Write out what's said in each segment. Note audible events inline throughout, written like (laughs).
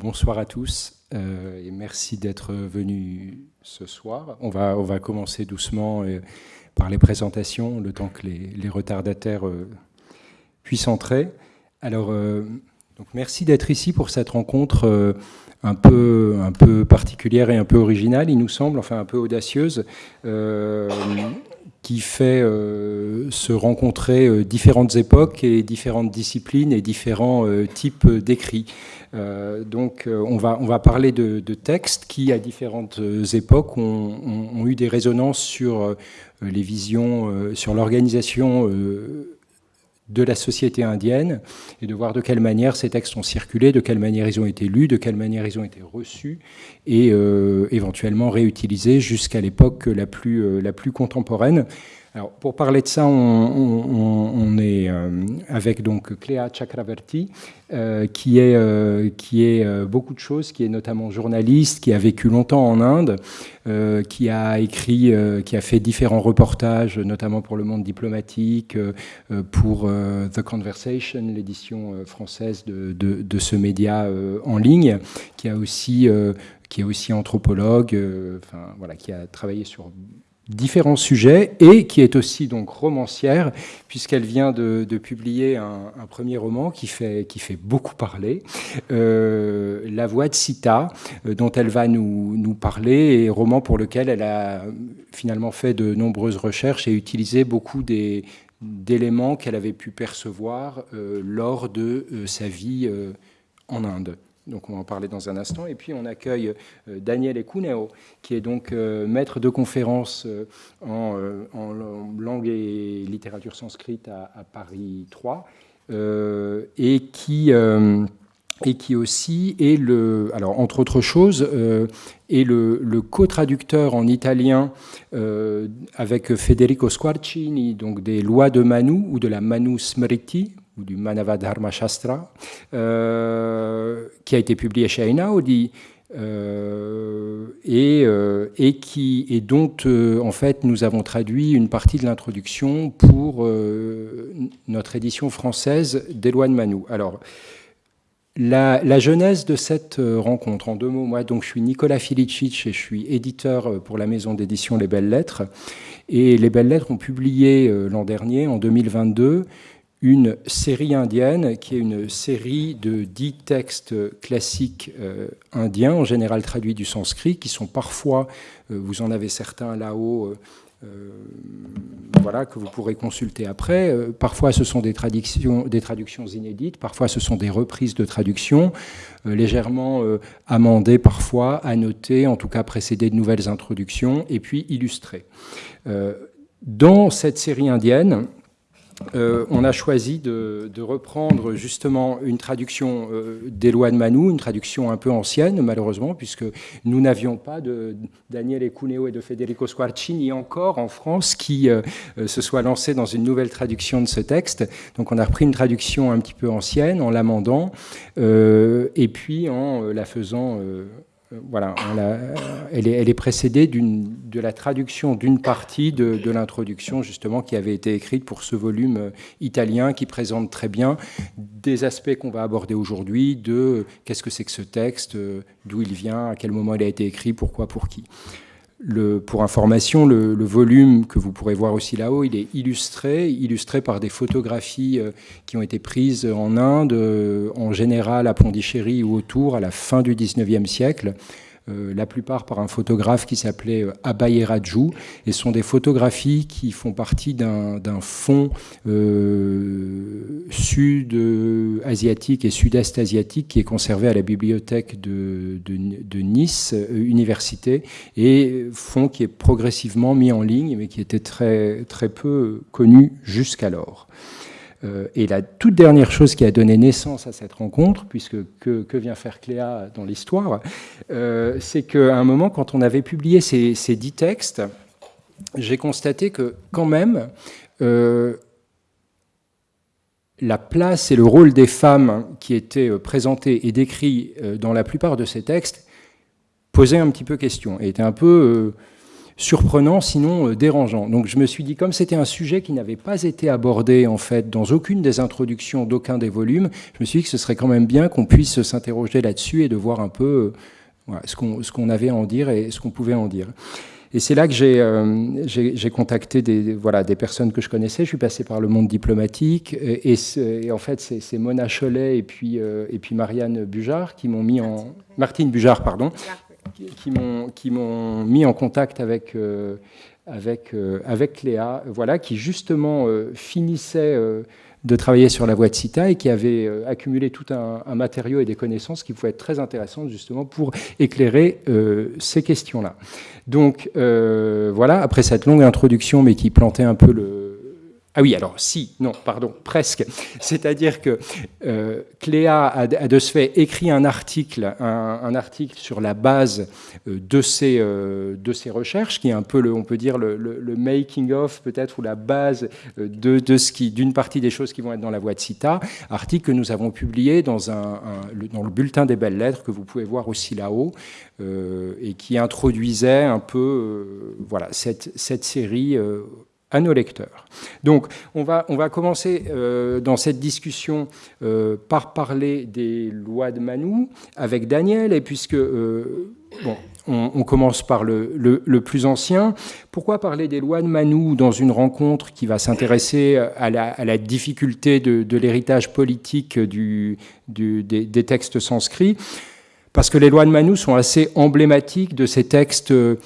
bonsoir à tous euh, et merci d'être venus ce soir. On va, on va commencer doucement euh, par les présentations, le temps que les, retardataires euh, puissent entrer. Alors, donc merci d'être ici pour cette rencontre un peu, un peu particulière et un peu originale, il nous semble, enfin un peu audacieuse qui fait euh, se rencontrer euh, différentes époques et différentes disciplines et différents euh, types d'écrits. donc on, va, on va parler de, textes qui, à différentes époques, ont, eu des résonances sur les visions, sur l'organisation de la société indienne et de voir de quelle manière ces textes ont circulé, de quelle manière ils ont été lus, de quelle manière ils ont été reçus et éventuellement réutilisés jusqu'à l'époque la plus, la plus contemporaine. Alors, pour parler de ça, on, est euh, avec donc Cléa Chakraverti, euh, qui est, euh, qui est beaucoup de choses, qui est notamment journaliste, qui a vécu longtemps en Inde, qui a écrit, qui a fait différents reportages, notamment pour le monde diplomatique, pour The Conversation, l'édition française de, de, ce média en ligne, qui a aussi qui est aussi anthropologue, enfin voilà, qui a travaillé sur différents sujets et qui est aussi donc romancière puisqu'elle vient de, publier un, premier roman qui fait, qui fait beaucoup parler, euh, La voix de Sita, euh, dont elle va nous, nous, parler, et roman pour lequel elle a finalement fait de nombreuses recherches et utilisé beaucoup d'éléments qu'elle avait pu percevoir euh, lors de sa vie en Inde. Donc on va en parler dans un instant. Et puis on accueille euh, Daniel Ekuneo, qui est donc euh, maître de conférence euh, en, langue et littérature sanscrite à, Paris 3, et qui et qui aussi est le, alors entre autres choses, est le, co-traducteur en italien avec Federico Squarcini, donc des lois de Manu ou de la Manu Smriti, du Manavadharma Shastra, euh, qui a été publié chez Einaudi, euh, et, euh, et, qui, et dont en fait nous avons traduit une partie de l'introduction pour notre édition française d'Éloi de Manou. Alors, la, la, genèse de cette rencontre, en deux mots, moi donc je suis Nicolas Filicic et je suis éditeur pour la maison d'édition Les Belles Lettres. Et Les Belles Lettres ont publié l'an dernier, en 2022, une série indienne qui est une série de dix textes classiques euh, indiens, en général traduits du sanskrit, qui sont parfois, euh, vous en avez certains là-haut, euh, voilà, que vous pourrez consulter après. parfois, ce sont des traductions, des traductions inédites, parfois, ce sont des reprises de traductions, légèrement amendées parfois, annotées, en tout cas précédées de nouvelles introductions, et puis illustrées. dans cette série indienne, euh, on a choisi de, reprendre justement une traduction euh, des lois de Manu, une traduction un peu ancienne malheureusement, puisque nous n'avions pas de Daniel Ecuneo et de Federico Squarcini encore en France qui euh, se soient lancés dans une nouvelle traduction de ce texte. Donc on a repris une traduction un petit peu ancienne en l'amendant et puis en la faisant voilà, elle, est, précédée de la traduction d'une partie de, l'introduction, justement, qui avait été écrite pour ce volume euh, italien qui présente très bien des aspects qu'on va aborder aujourd'hui, de qu'est-ce que c'est que ce texte, euh, d'où il vient, à quel moment il a été écrit, pourquoi, pour qui pour information, le, volume que vous pourrez voir aussi là-haut, il est illustré, illustré par des photographies euh, qui ont été prises en Inde, euh, en général à Pondichéry ou autour, à la fin du 19e siècle. Euh, la plupart par un photographe qui s'appelait euh, Abaye Raju, et sont des photographies qui font partie d'un fond euh, sud-asiatique et sud-est asiatique qui est conservé à la bibliothèque de, Nice, Université, et fond qui est progressivement mis en ligne, mais qui était très, très peu connu jusqu'alors. Euh, et la toute dernière chose qui a donné naissance à cette rencontre, puisque que, vient faire Cléa dans l'histoire, euh, c'est qu'à un moment, quand on avait publié ces, dix textes, j'ai constaté que quand même, euh, la place et le rôle des femmes qui étaient présentés et décrits dans la plupart de ces textes posaient un petit peu question et étaient un peu surprenant, sinon dérangeant. Donc je me suis dit, comme c'était un sujet qui n'avait pas été abordé en fait dans aucune des introductions d'aucun des volumes, je me suis dit que ce serait quand même bien qu'on puisse s'interroger là-dessus et de voir un peu ce qu'on avait à en dire et ce qu'on pouvait en dire. Et c'est là que j'ai contacté des, voilà, des personnes que je connaissais. Je suis passé par le monde diplomatique. Et, en fait, c'est Mona Cholet et puis, et puis Marianne Bujard qui m'ont mis en... Martine Bujard, pardon qui m'ont mis en contact avec, euh, avec, euh, avec Léa, voilà, qui justement euh, finissait de travailler sur la voie de CITA et qui avait accumulé tout un, matériau et des connaissances qui pouvaient être très intéressantes justement pour éclairer ces questions-là. Donc voilà, après cette longue introduction mais qui plantait un peu le, ah oui, alors si, non, pardon, presque. C'est-à-dire que euh, Cléa a, de ce fait écrit un article, sur la base euh, de, ses, euh, de ses recherches, qui est un peu, le, on peut dire, le, making of peut-être, ou la base de, de d'une partie des choses qui vont être dans la voie de CITA, article que nous avons publié dans, le, bulletin des belles lettres, que vous pouvez voir aussi là-haut, et qui introduisait un peu voilà, cette série à nos lecteurs. Donc, on va, on va commencer euh, dans cette discussion euh, par parler des lois de Manou avec Daniel, et puisque, euh, bon, on, commence par le, le, plus ancien, pourquoi parler des lois de Manou dans une rencontre qui va s'intéresser à la, difficulté de, l'héritage politique des textes sanscrits? Parce que les lois de Manu sont assez emblématiques de ces textes euh,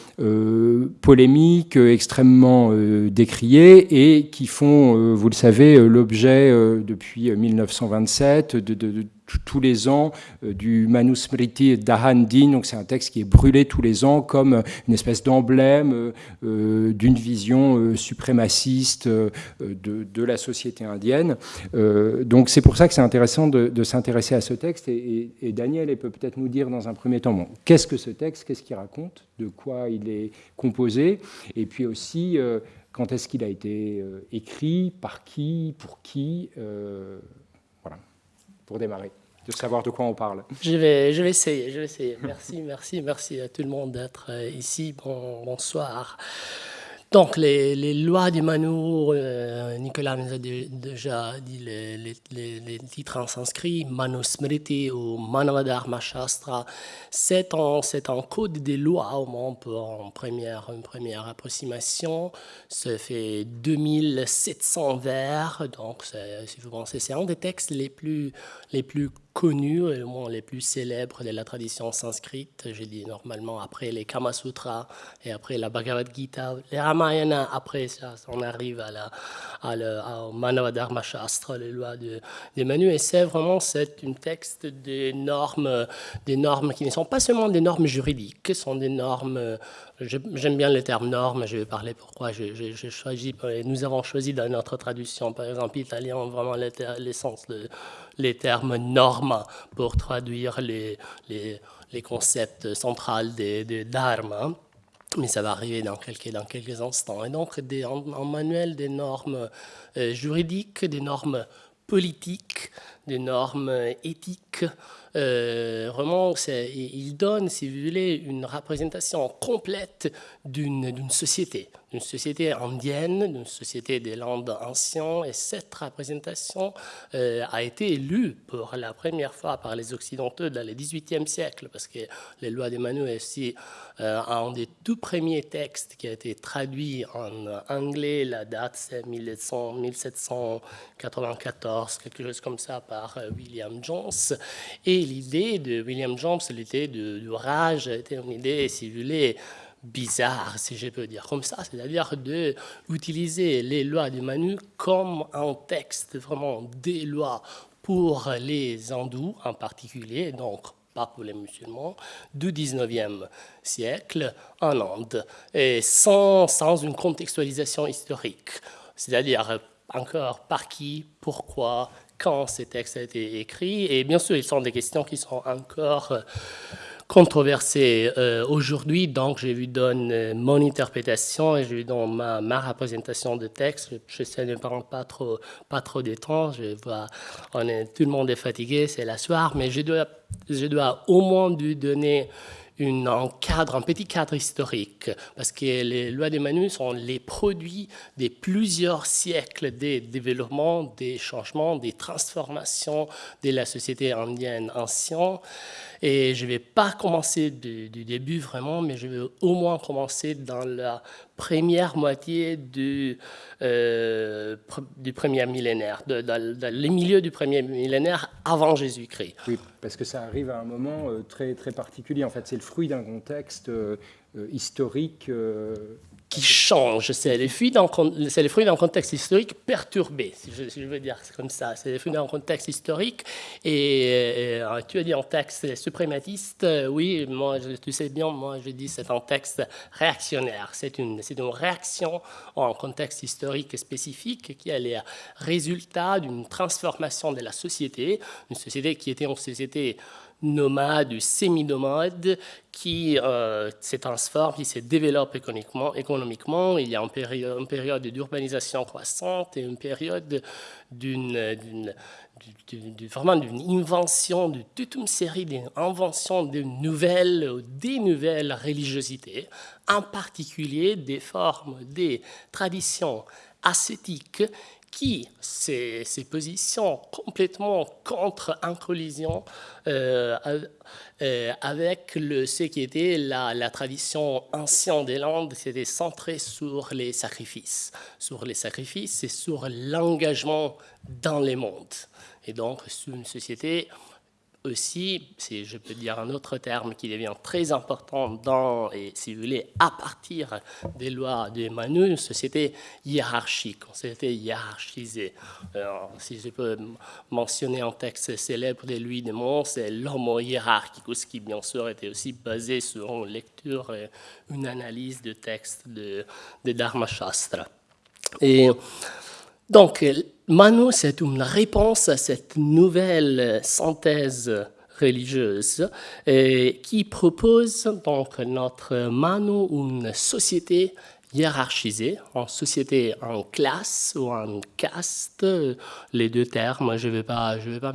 polémiques, extrêmement euh, décriés, et qui font, euh, vous le savez, l'objet depuis 1927 de, de, tous les ans euh, du Manusmriti Dahan Din, donc c'est un texte qui est brûlé tous les ans comme une espèce d'emblème euh, euh, d'une vision suprémaciste de, la société indienne. donc c'est pour ça que c'est intéressant de, s'intéresser à ce texte. Et, Daniel peut peut-être nous dire dans un premier temps, bon, qu'est-ce que ce texte, qu'est-ce qu'il raconte, de quoi il est composé, et puis aussi quand est-ce qu'il a été écrit, par qui, pour qui? Pour démarrer, de savoir de quoi on parle. Je vais, je vais essayer, je vais essayer. Merci, (laughs) merci, merci à tout le monde d'être euh, ici. Bon, bonsoir. Donc, les, lois du Manu, euh, Nicolas nous a déjà dit les, titres en sanskrit, Manusmriti ou Manavadharma Shastra. C'est un, un, code des lois, au moins en première, une première approximation. Ça fait 2700 vers, donc si vous pensez, c'est un des textes les plus, les plus connus, moins les plus célèbres de la tradition sanscrite. Je dis normalement après les Kama Sutras et après la Bhagavad Gita, les Ramayana, après ça, on arrive à la, à la, au Manavadharma Shastra, les lois de, des Manu. Et c'est vraiment un texte des normes, des normes qui ne sont pas seulement des normes juridiques, ce sont des normes J'aime bien le terme norme, je vais parler pourquoi choisi. Nous avons choisi dans notre traduction, par exemple, italien, vraiment l'essence, les termes normes pour traduire les, les, concepts centraux des, des dharma. Mais ça va arriver dans quelques, dans quelques instants. Et donc, des, en, manuel des normes euh, juridiques, des normes politiques, des normes éthiques, euh, vraiment, il donne, si vous voulez, une représentation complète d'une société, d'une société indienne, d'une société des landes anciennes. Et cette représentation euh, a été lue pour la première fois par les Occidentaux dans le XVIIIe siècle, parce que les lois de Manu est aussi euh, un des tout premiers textes qui a été traduit en anglais. La date, c'est 1794, quelque chose comme ça, par William Jones. Et l'idée de William Jones, l'idée de, de, rage, était une idée, si vous voulez, bizarre, si je peux dire comme ça, c'est-à-dire d'utiliser les lois du Manu comme un texte vraiment des lois pour les hindous en particulier, donc pas pour les musulmans, du 19e siècle en Inde, et sans, sans une contextualisation historique, c'est-à-dire encore par qui, pourquoi, quand ces textes ont été écrits. Et bien sûr, ils sont des questions qui sont encore euh, controversées euh, aujourd'hui. Donc, je vous donne euh, mon interprétation et je vous donne ma, représentation de texte. J'essaie de ne prendre pas trop, pas trop de. Je on est, tout le monde est fatigué, c'est la soirée, mais je dois, je dois au moins lui donner un cadre, un petit cadre historique, parce que les lois de Manu sont les produits de plusieurs siècles de développement, des changements, des transformations de la société indienne ancienne. Et je ne vais pas commencer du, début vraiment, mais je vais au moins commencer dans la première moitié du, euh, du premier millénaire, dans, les milieux du premier millénaire avant Jésus-Christ. Oui, parce que ça arrive à un moment euh, très, très particulier. En fait, c'est le fruit d'un contexte euh, historique qui change. C'est les fruits d'un contexte historique perturbé, si je, veux dire comme ça. C'est les fruits d'un contexte historique. Et, tu as dit un texte suprématiste. Oui, moi, tu sais bien, moi, je dis c'est un texte réactionnaire. C'est une, une réaction un contexte historique spécifique qui est le résultat d'une transformation de la société, une société qui était une société nomade semi-nomade qui euh, se transforme, qui se développe économiquement. Il y a une période, d'urbanisation croissante et une période d'une vraiment d'une invention, de toute une série d'inventions de nouvelles ou des nouvelles religiosités, en particulier des formes, des traditions ascétiques qui ces, ces positions complètement contre en collision euh, euh, avec le, ce qui était la, la tradition ancienne des Landes, c'était centré sur les sacrifices, sur les sacrifices et sur l'engagement dans les mondes. Et donc, c'est une société aussi, si je peux dire un autre terme qui devient très important dans, et si vous voulez, à partir des lois de Manu, une société hiérarchique, une société hiérarchisée. si je peux mentionner un texte célèbre de Louis de Mont, c'est l'homo hiérarchicus, qui bien sûr était aussi basé sur une lecture et une analyse de textes de, de Dharma Shastra. Et donc, Manu, c'est une réponse à cette nouvelle synthèse religieuse qui propose donc notre Manu une société hiérarchisée, en société en classe ou en caste, les deux termes, je ne vais pas, je vais pas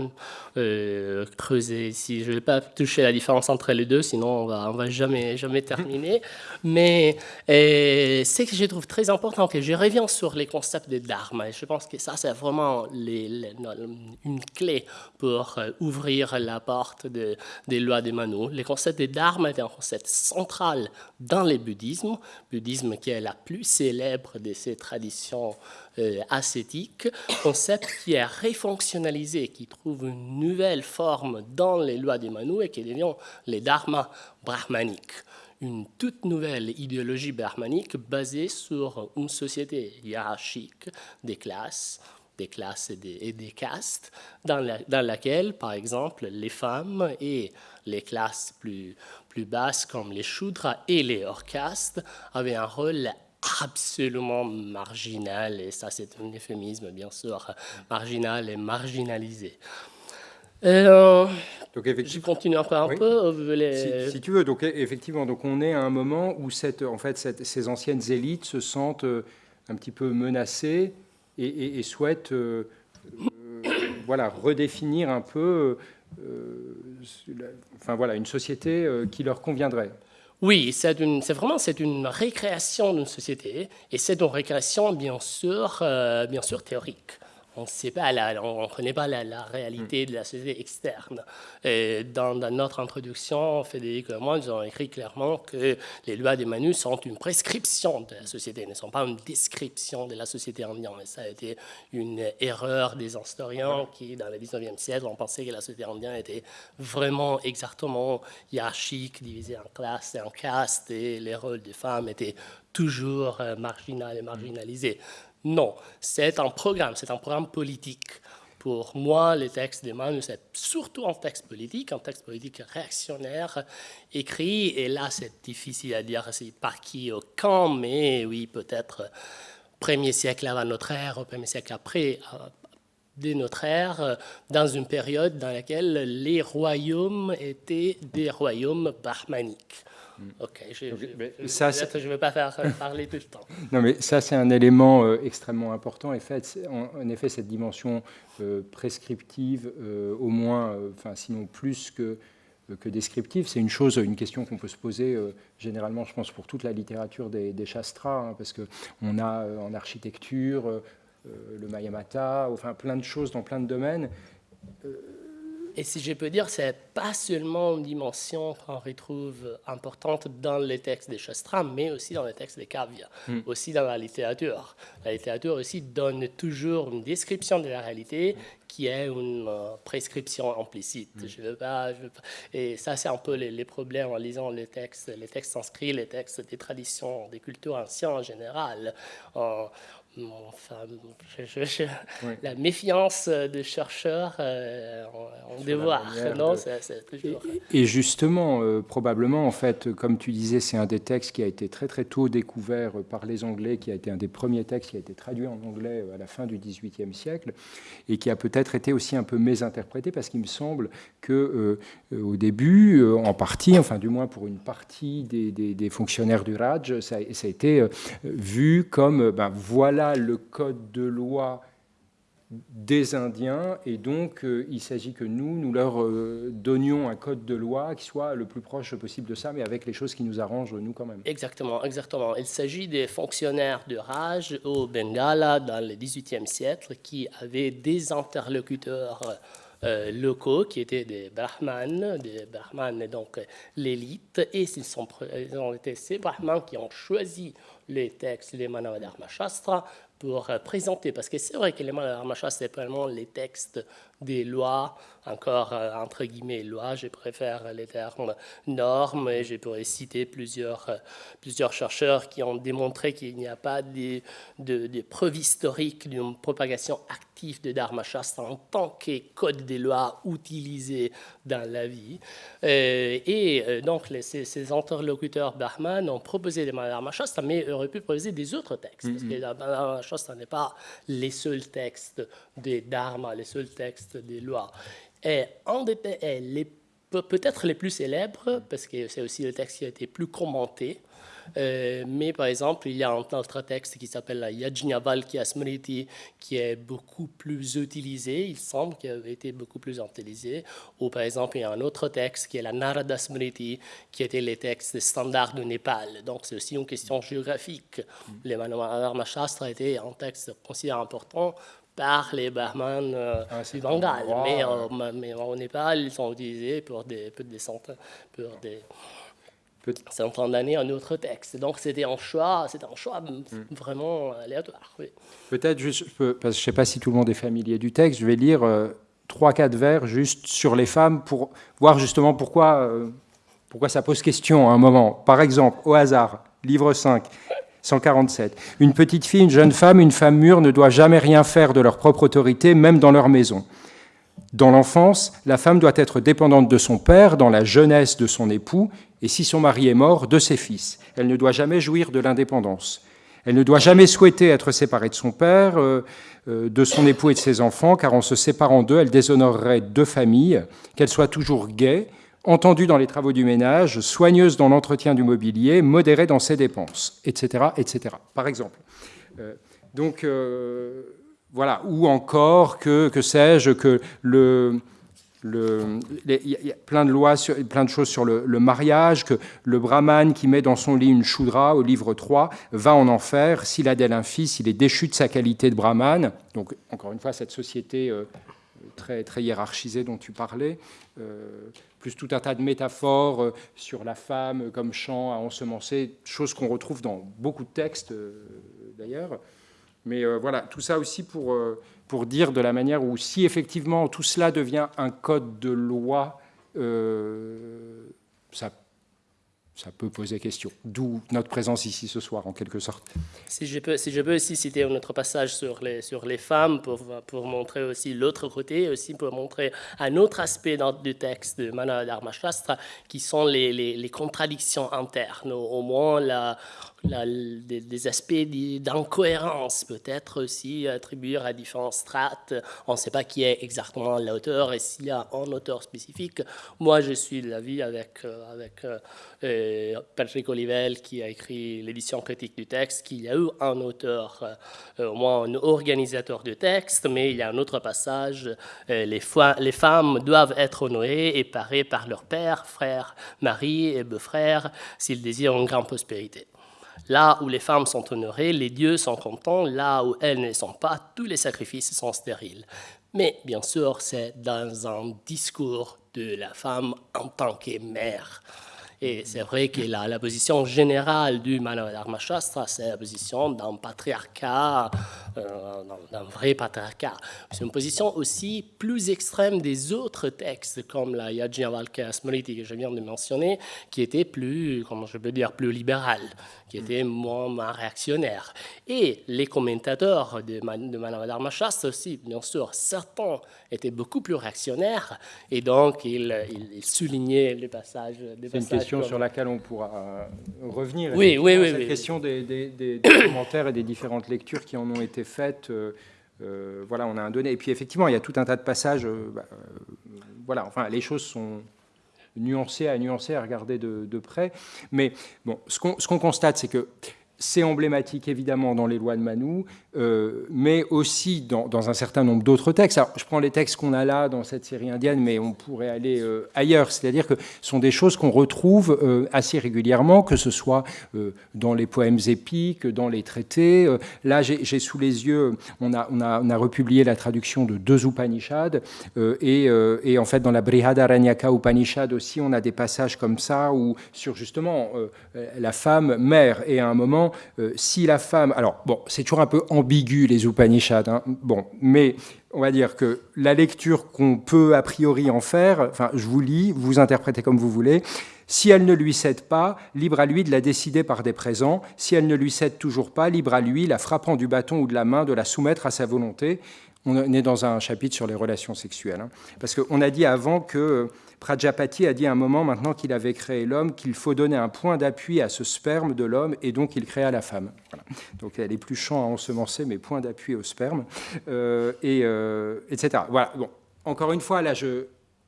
euh, creuser ici, je ne vais pas toucher la différence entre les deux, sinon on va, on va jamais, jamais terminer. Mais euh, ce que je trouve très important, que je reviens sur les concepts de dharma, et je pense que ça c'est vraiment une clé pour euh, ouvrir la porte de, des lois de Manu. Les concepts de dharma est un concept central dans le bouddhisme, bouddhisme qui est la plus célèbre de ces traditions euh, ascétiques, concept qui est réfonctionnalisé, qui trouve une nouvelle forme dans les lois de Manu et qui devient les dharmas brahmaniques. Une toute nouvelle idéologie brahmanique basée sur une société hiérarchique des classes, des classes et des, castes, dans, laquelle, par exemple, les femmes et les classes plus, plus basses comme les Shudras et les hors castes avaient un rôle absolument marginal, et ça c'est un euphémisme bien sûr, marginal et marginalisé. Euh, donc, je continue un peu. Si, tu veux, donc effectivement, donc on est à un moment où cette, en fait, ces anciennes élites se sentent euh, un petit peu menacées et, souhaitent euh, voilà, redéfinir un peu enfin, voilà, une société qui leur conviendrait. Oui, c'est vraiment c'est une récréation d'une société et c'est une récréation bien sûr, euh, bien sûr théorique on ne pas, on connaît pas la, réalité de la société externe. Et dans, notre introduction, Frédéric et moi, nous avons écrit clairement que les lois de Manu sont une prescription de la société, ne sont pas une description de la société indienne. Et ça a été une erreur des historiens qui, dans le 19e siècle, ont pensé que la société indienne était vraiment exactement hiérarchique, divisée en classes et en castes, et les rôles des femmes étaient toujours euh, marginaux et marginalisés. Non, c'est un programme, c'est un programme politique. Pour moi, les textes d'Emmanuel, c'est surtout un texte politique, un texte politique réactionnaire, écrit, et là, c'est difficile à dire par qui au quand, mais oui, peut-être premier siècle avant notre ère, premier siècle après euh, de notre ère, dans une période dans laquelle les royaumes étaient des royaumes brahmaniques. Mm. Ok, je ne vais pas faire parler tout le temps. (laughs) Non, mais ça, c'est un élément euh, extrêmement important. En, fait, en, effet, cette dimension euh, prescriptive, euh, au moins, enfin, sinon plus que que descriptive. C'est une chose, une question qu'on peut se poser généralement, je pense, pour toute la littérature des, des Shastras, hein, parce qu'on a en architecture le Mayamata, enfin plein de choses dans plein de domaines et si je peux dire, c'est pas seulement une dimension qu'on retrouve importante dans les textes des Shastras, mais aussi dans les textes des Kavya, hmm. aussi dans la littérature. La littérature aussi donne toujours une description de la réalité qui est une euh, prescription implicite. Hmm. Je veux pas, je veux pas. Et ça, c'est un peu les, problèmes en lisant les textes, les textes inscrits, les textes des traditions, des cultures anciennes en général. Enfin, la méfiance des chercheurs euh, en, devoir. Non, et, justement, euh, probablement, en fait, comme tu disais, c'est un des textes qui a été très très tôt découvert par les Anglais, qui a été un des premiers textes qui a été traduit en anglais euh, à la fin du XVIIIe siècle, et qui a peut-être été aussi un peu mésinterprété, parce qu'il me semble que au début, en partie, enfin du moins pour une partie des, des, fonctionnaires du Raj, ça, ça a été vu comme, ben voilà le code de loi des Indiens et donc euh, il s'agit que nous, nous leur euh, donnions un code de loi qui soit le plus proche possible de ça, mais avec les choses qui nous arrangent nous quand même. Exactement, exactement. Il s'agit des fonctionnaires de Raj au Bengala dans le XVIIIe siècle qui avaient des interlocuteurs euh, locaux qui étaient des brahmanes, des brahmanes donc l'élite, et ils, sont, ils ont été ces brahmanes qui ont choisi les textes, les Manavadharma Shastra, pour euh, présenter, parce que c'est vrai que les Manavadharma Shastra, c'est vraiment les textes des lois, encore euh, entre guillemets lois, je préfère les termes normes, et je pourrais citer plusieurs, euh, plusieurs chercheurs qui ont démontré qu'il n'y a pas de, de, preuves historiques d'une propagation active de Dharma Shastra en tant que code des lois utilisé dans la vie. et donc, les, ces, interlocuteurs Brahman ont proposé les Dharma Shastra, mais auraient pu proposer des autres textes, parce que la Dharma Shastra n'est pas les seuls textes des Dharma, les seuls textes des lois. Et un des peut-être les plus célèbres, parce que c'est aussi le texte qui a été plus commenté, euh, mais par exemple, il y a un autre texte qui s'appelle la Yajnavalkya Smriti, qui est beaucoup plus utilisé, il semble qu'il a été beaucoup plus utilisé. Ou par exemple, il y a un autre texte qui est la Narada Smriti, qui était les textes standards du Népal. Donc c'est aussi une question géographique. Les Manama Shastra étaient un texte considéré important par les barman euh, ah, du Bengale. Mais, euh, mais, au Népal, ils sont utilisés pour des, pour des centaines, pour des centaines d'années en autre texte. Donc c'était un choix, c'était un choix hmm. vraiment aléatoire. Peut-être juste, parce que je ne sais pas si tout le monde est familier du texte, je vais lire euh, trois, quatre vers juste sur les femmes pour voir justement pourquoi, pourquoi ça pose question à un moment. Par exemple, au hasard, livre 5. 147. Une petite fille, une jeune femme, une femme mûre ne doivent jamais rien faire de leur propre autorité, même dans leur maison. Dans l'enfance, la femme doit être dépendante de son père, dans la jeunesse de son époux, et si son mari est mort, de ses fils. Elle ne doit jamais jouir de l'indépendance. Elle ne doit jamais souhaiter être séparée de son père, euh, euh, de son époux et de ses enfants, car en se séparant d'eux, elle déshonorerait deux familles, qu'elle soit toujours gaie, entendue dans les travaux du ménage, soigneuse dans l'entretien du mobilier, modérée dans ses dépenses, etc. etc. par exemple. Euh, donc, voilà. Ou encore que, que sais-je, que le... il y a plein de lois, plein de choses sur le, mariage, que le brahman qui met dans son lit une choudra au livre 3 va en enfer. S'il a d'elle un fils, il est déchu de sa qualité de brahman. Donc, encore une fois, cette société euh, très, très hiérarchisée dont tu parlais plus tout un tas de métaphores euh, sur la femme comme champ à ensemencer, choses qu'on retrouve dans beaucoup de textes euh, d'ailleurs. Mais euh, voilà, tout ça aussi pour, pour dire de la manière où si effectivement tout cela devient un code de loi, ça ça peut poser question. D'où notre présence ici ce soir, en quelque sorte. Si je peux, si je peux aussi citer un autre passage sur les, sur les femmes pour, pour montrer aussi l'autre côté, aussi pour montrer un autre aspect du texte de Mana Dharma Shastra, qui sont les, les, les contradictions internes, au moins la, des, aspects d'incohérence peut-être aussi attribués à différentes strates. On ne sait pas qui est exactement l'auteur et s'il y a un auteur spécifique. Moi, je suis de l'avis avec, euh, avec euh, Patrick Olivelle qui a écrit l'édition critique du texte, qu'il y a eu un auteur, au moins un organisateur du texte, mais il y a un autre passage, les, les femmes doivent être honorées et parées par leur père, frère, mari et beau-frère s'ils désirent une grande prospérité. Là où les femmes sont honorées, les dieux sont contents. Là où elles ne sont pas, tous les sacrifices sont stériles. Mais bien sûr, c'est dans un discours de la femme en tant que mère. Et c'est vrai que la, la, position générale du Manava Shastra, c'est la position d'un patriarcat, euh, d'un vrai patriarcat. C'est une position aussi plus extrême des autres textes, comme la Yajnavalkya Smriti que je viens de mentionner, qui était plus, comment je peux dire, plus libérale qui était moins, réactionnaire. Et les commentateurs de, de Manavadharma aussi, bien sûr, certains étaient beaucoup plus réactionnaires, et donc ils, soulignaient les passages. C'est une question sur laquelle on pourra euh, revenir. Oui, oui, oui. Cette oui, question Des, commentaires et des différentes lectures qui en ont été faites. Euh, euh, voilà, on a un donné. Et puis effectivement, il y a tout un tas de passages. Bah, voilà, enfin, les choses sont nuancé à nuancer, à regarder de, de près. Mais bon, ce qu'on constate, c'est que c'est emblématique évidemment dans les lois de Manu, euh, mais aussi dans, un certain nombre d'autres textes. Alors, je prends les textes qu'on a là dans cette série indienne, mais on pourrait aller euh, ailleurs. C'est-à-dire que ce sont des choses qu'on retrouve euh, assez régulièrement, que ce soit dans les poèmes épiques, dans les traités. là, j'ai sous les yeux, on a, on, a, on a, republié la traduction de deux Upanishads, et, et, en fait, dans la Brihadaranyaka Upanishad aussi, on a des passages comme ça, où sur justement la femme mère, et à un moment, si la femme... Alors, bon, c'est toujours un peu ambigu, les Upanishads, hein, bon, mais on va dire que la lecture qu'on peut a priori en faire, enfin, je vous lis, vous interprétez comme vous voulez, si elle ne lui cède pas, libre à lui de la décider par des présents. Si elle ne lui cède toujours pas, libre à lui, la frappant du bâton ou de la main, de la soumettre à sa volonté. On est dans un chapitre sur les relations sexuelles. Hein. Parce qu'on a dit avant que Prajapati a dit à un moment, maintenant qu'il avait créé l'homme, qu'il faut donner un point d'appui à ce sperme de l'homme, et donc il créa la femme. Donc elle est plus champ à ensemencer, mais point d'appui au sperme, euh, et, euh, etc. Voilà. Bon. Encore une fois, là,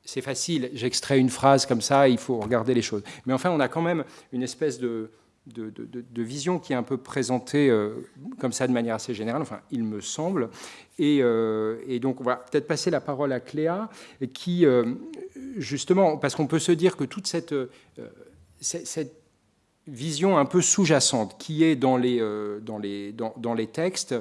c'est facile, j'extrais une phrase comme ça, il faut regarder les choses. Mais enfin, on a quand même une espèce de, de, vision qui est un peu présentée euh, comme ça de manière assez générale, enfin, il me semble. Et, et donc, on va peut-être passer la parole à Cléa, qui, justement, parce qu'on peut se dire que toute cette, euh, vision un peu sous-jacente qui est dans les, euh, dans les, dans, les textes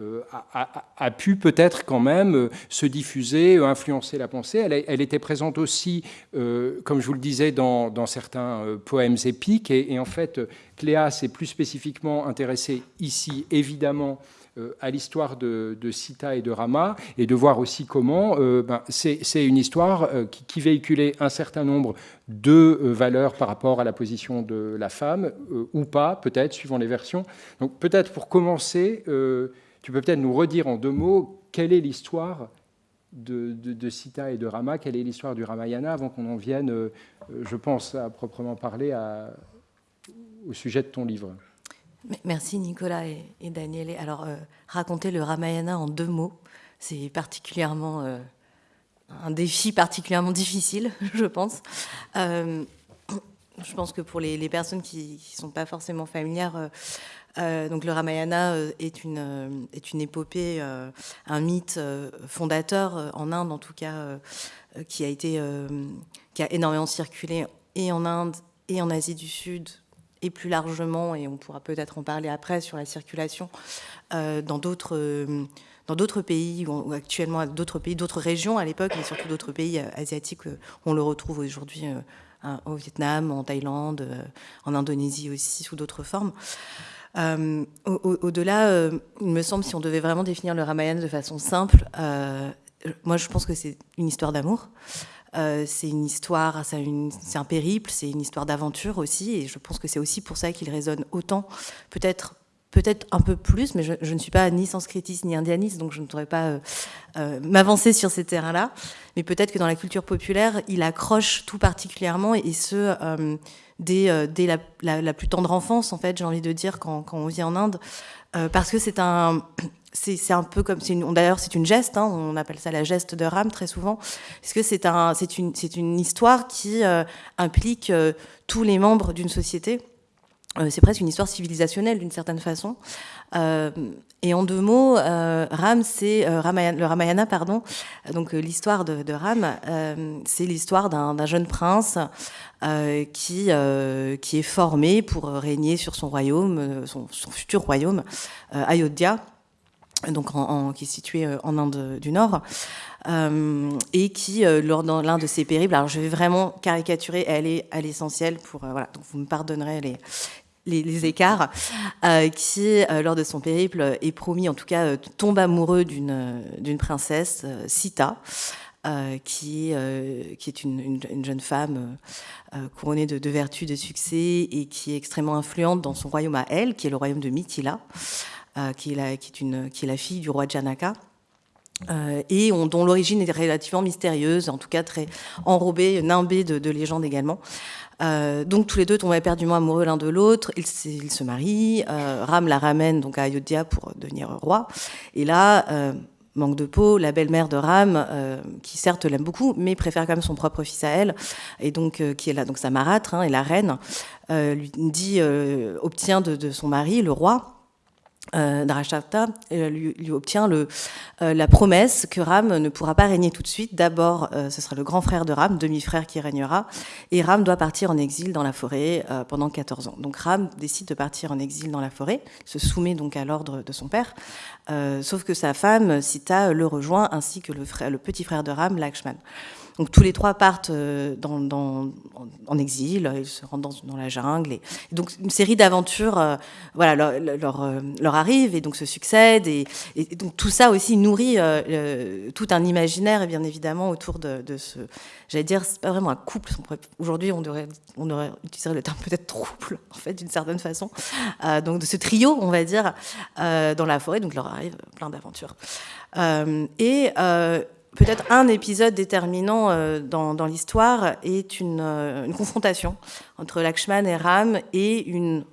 euh, a, pu peut-être quand même se diffuser, influencer la pensée. Elle, était présente aussi, comme je vous le disais, dans, certains poèmes épiques. Et, et en fait, Cléa s'est plus spécifiquement intéressée ici, évidemment, euh, à l'histoire de, Sita et de Rama et de voir aussi comment euh, ben, c'est une histoire euh, qui, véhiculait un certain nombre de valeurs par rapport à la position de la femme, ou pas, peut-être, suivant les versions. Donc peut-être pour commencer, tu peux peut-être nous redire en deux mots quelle est l'histoire de, Sita et de Rama, quelle est l'histoire du Ramayana, avant qu'on en vienne, je pense, à proprement parler au sujet de ton livre. Merci Nicolas et, Daniel. Alors, euh, raconter le Ramayana en deux mots, c'est particulièrement euh, un défi particulièrement difficile, (laughs) je pense. Euh, je pense que pour les, personnes qui ne sont pas forcément familières, donc le Ramayana est une, est une épopée, un mythe fondateur en Inde en tout cas, qui a été, qui a énormément circulé et en Inde et en Asie du Sud et plus largement, et on pourra peut-être en parler après, sur la circulation euh, dans d'autres euh, dans d'autres pays, ou actuellement d'autres pays, d'autres régions à l'époque, mais surtout d'autres pays euh, asiatiques. On le retrouve aujourd'hui au Vietnam, en Thaïlande, en Indonésie aussi, sous d'autres formes. Au-delà, il me semble, si on devait vraiment définir le Ramayana de façon simple, moi je pense que c'est une histoire d'amour. Euh, c'est une histoire, c'est un périple, c'est une histoire d'aventure aussi, et je pense que c'est aussi pour ça qu'il résonne autant, peut-être peut-être un peu plus, mais je, ne suis pas ni sanskritiste ni indianiste, donc je ne pourrais pas euh, euh, m'avancer sur ces terrains-là. Mais peut-être que dans la culture populaire, il accroche tout particulièrement, et ce, dès, dès la, plus tendre enfance, en fait, j'ai envie de dire, quand, quand, on vit en Inde, parce que c'est un c'est un peu comme, d'ailleurs c'est une geste, hein, on appelle ça la geste de Ram très souvent, parce que c'est un, une, une histoire qui implique tous les membres d'une société? c'est presque une histoire civilisationnelle d'une certaine façon. Et en deux mots, euh, Ram, c'est euh, le Ramayana, pardon. Donc euh, l'histoire de, Ram, c'est l'histoire d'un jeune prince qui qui est formé pour régner sur son royaume, son, futur royaume, Ayodhya, donc qui est situé en Inde du Nord. et qui, lors de l'un de ses périples, alors je vais vraiment caricaturer, elle est à l'essentiel pour, voilà, donc vous me pardonnerez les, les, écarts, euh, qui, euh, lors de son périple, est promis, en tout cas, euh, tombe amoureux d'une princesse, Sita, qui, qui est une, jeune femme couronnée de, vertus, de succès, et qui est extrêmement influente dans son royaume à elle, qui est le royaume de Mithila, qui, est la, qui, est la fille du roi Janaka. et dont l'origine est relativement mystérieuse, en tout cas très enrobée, nimbée de, de légendes également. Euh, donc tous les deux tombent éperdument amoureux l'un de l'autre. Ils, se marient. Euh, Ram la ramène donc à Ayodhya pour devenir roi. Et là, euh, manque de peau, la belle-mère de Ram, qui certes l'aime beaucoup, mais préfère quand même son propre fils à elle, et donc qui est là, donc sa marâtre hein, et la reine, lui dit, obtient de, son mari, le roi, euh, euh, lui, obtient le, euh, la promesse que Ram ne pourra pas régner tout de suite. D'abord, euh, ce sera le grand frère de Ram, demi-frère, qui régnera. Et Ram doit partir en exil dans la forêt pendant 14 ans. Donc Ram décide de partir en exil dans la forêt, se soumet donc à l'ordre de son père. sauf que sa femme, Sita, le rejoint, ainsi que le, frère, le petit frère de Ram, Lakshman. Donc tous les trois partent euh, en exil, ils se rendent dans, la jungle. Et, donc une série d'aventures euh, voilà, leur, euh, leur, arrive et donc se succèdent. Et, donc tout ça aussi nourrit tout un imaginaire, bien évidemment, autour de, ce... J'allais dire, c'est pas vraiment un couple. Aujourd'hui, on devrait, on aurait utilisé le terme peut-être trouble, en fait, d'une certaine façon. donc de ce trio, on va dire, dans la forêt. Donc leur arrive plein d'aventures. et peut-être un épisode déterminant euh, dans, l'histoire est euh, une, confrontation entre Lakshman et Ram et une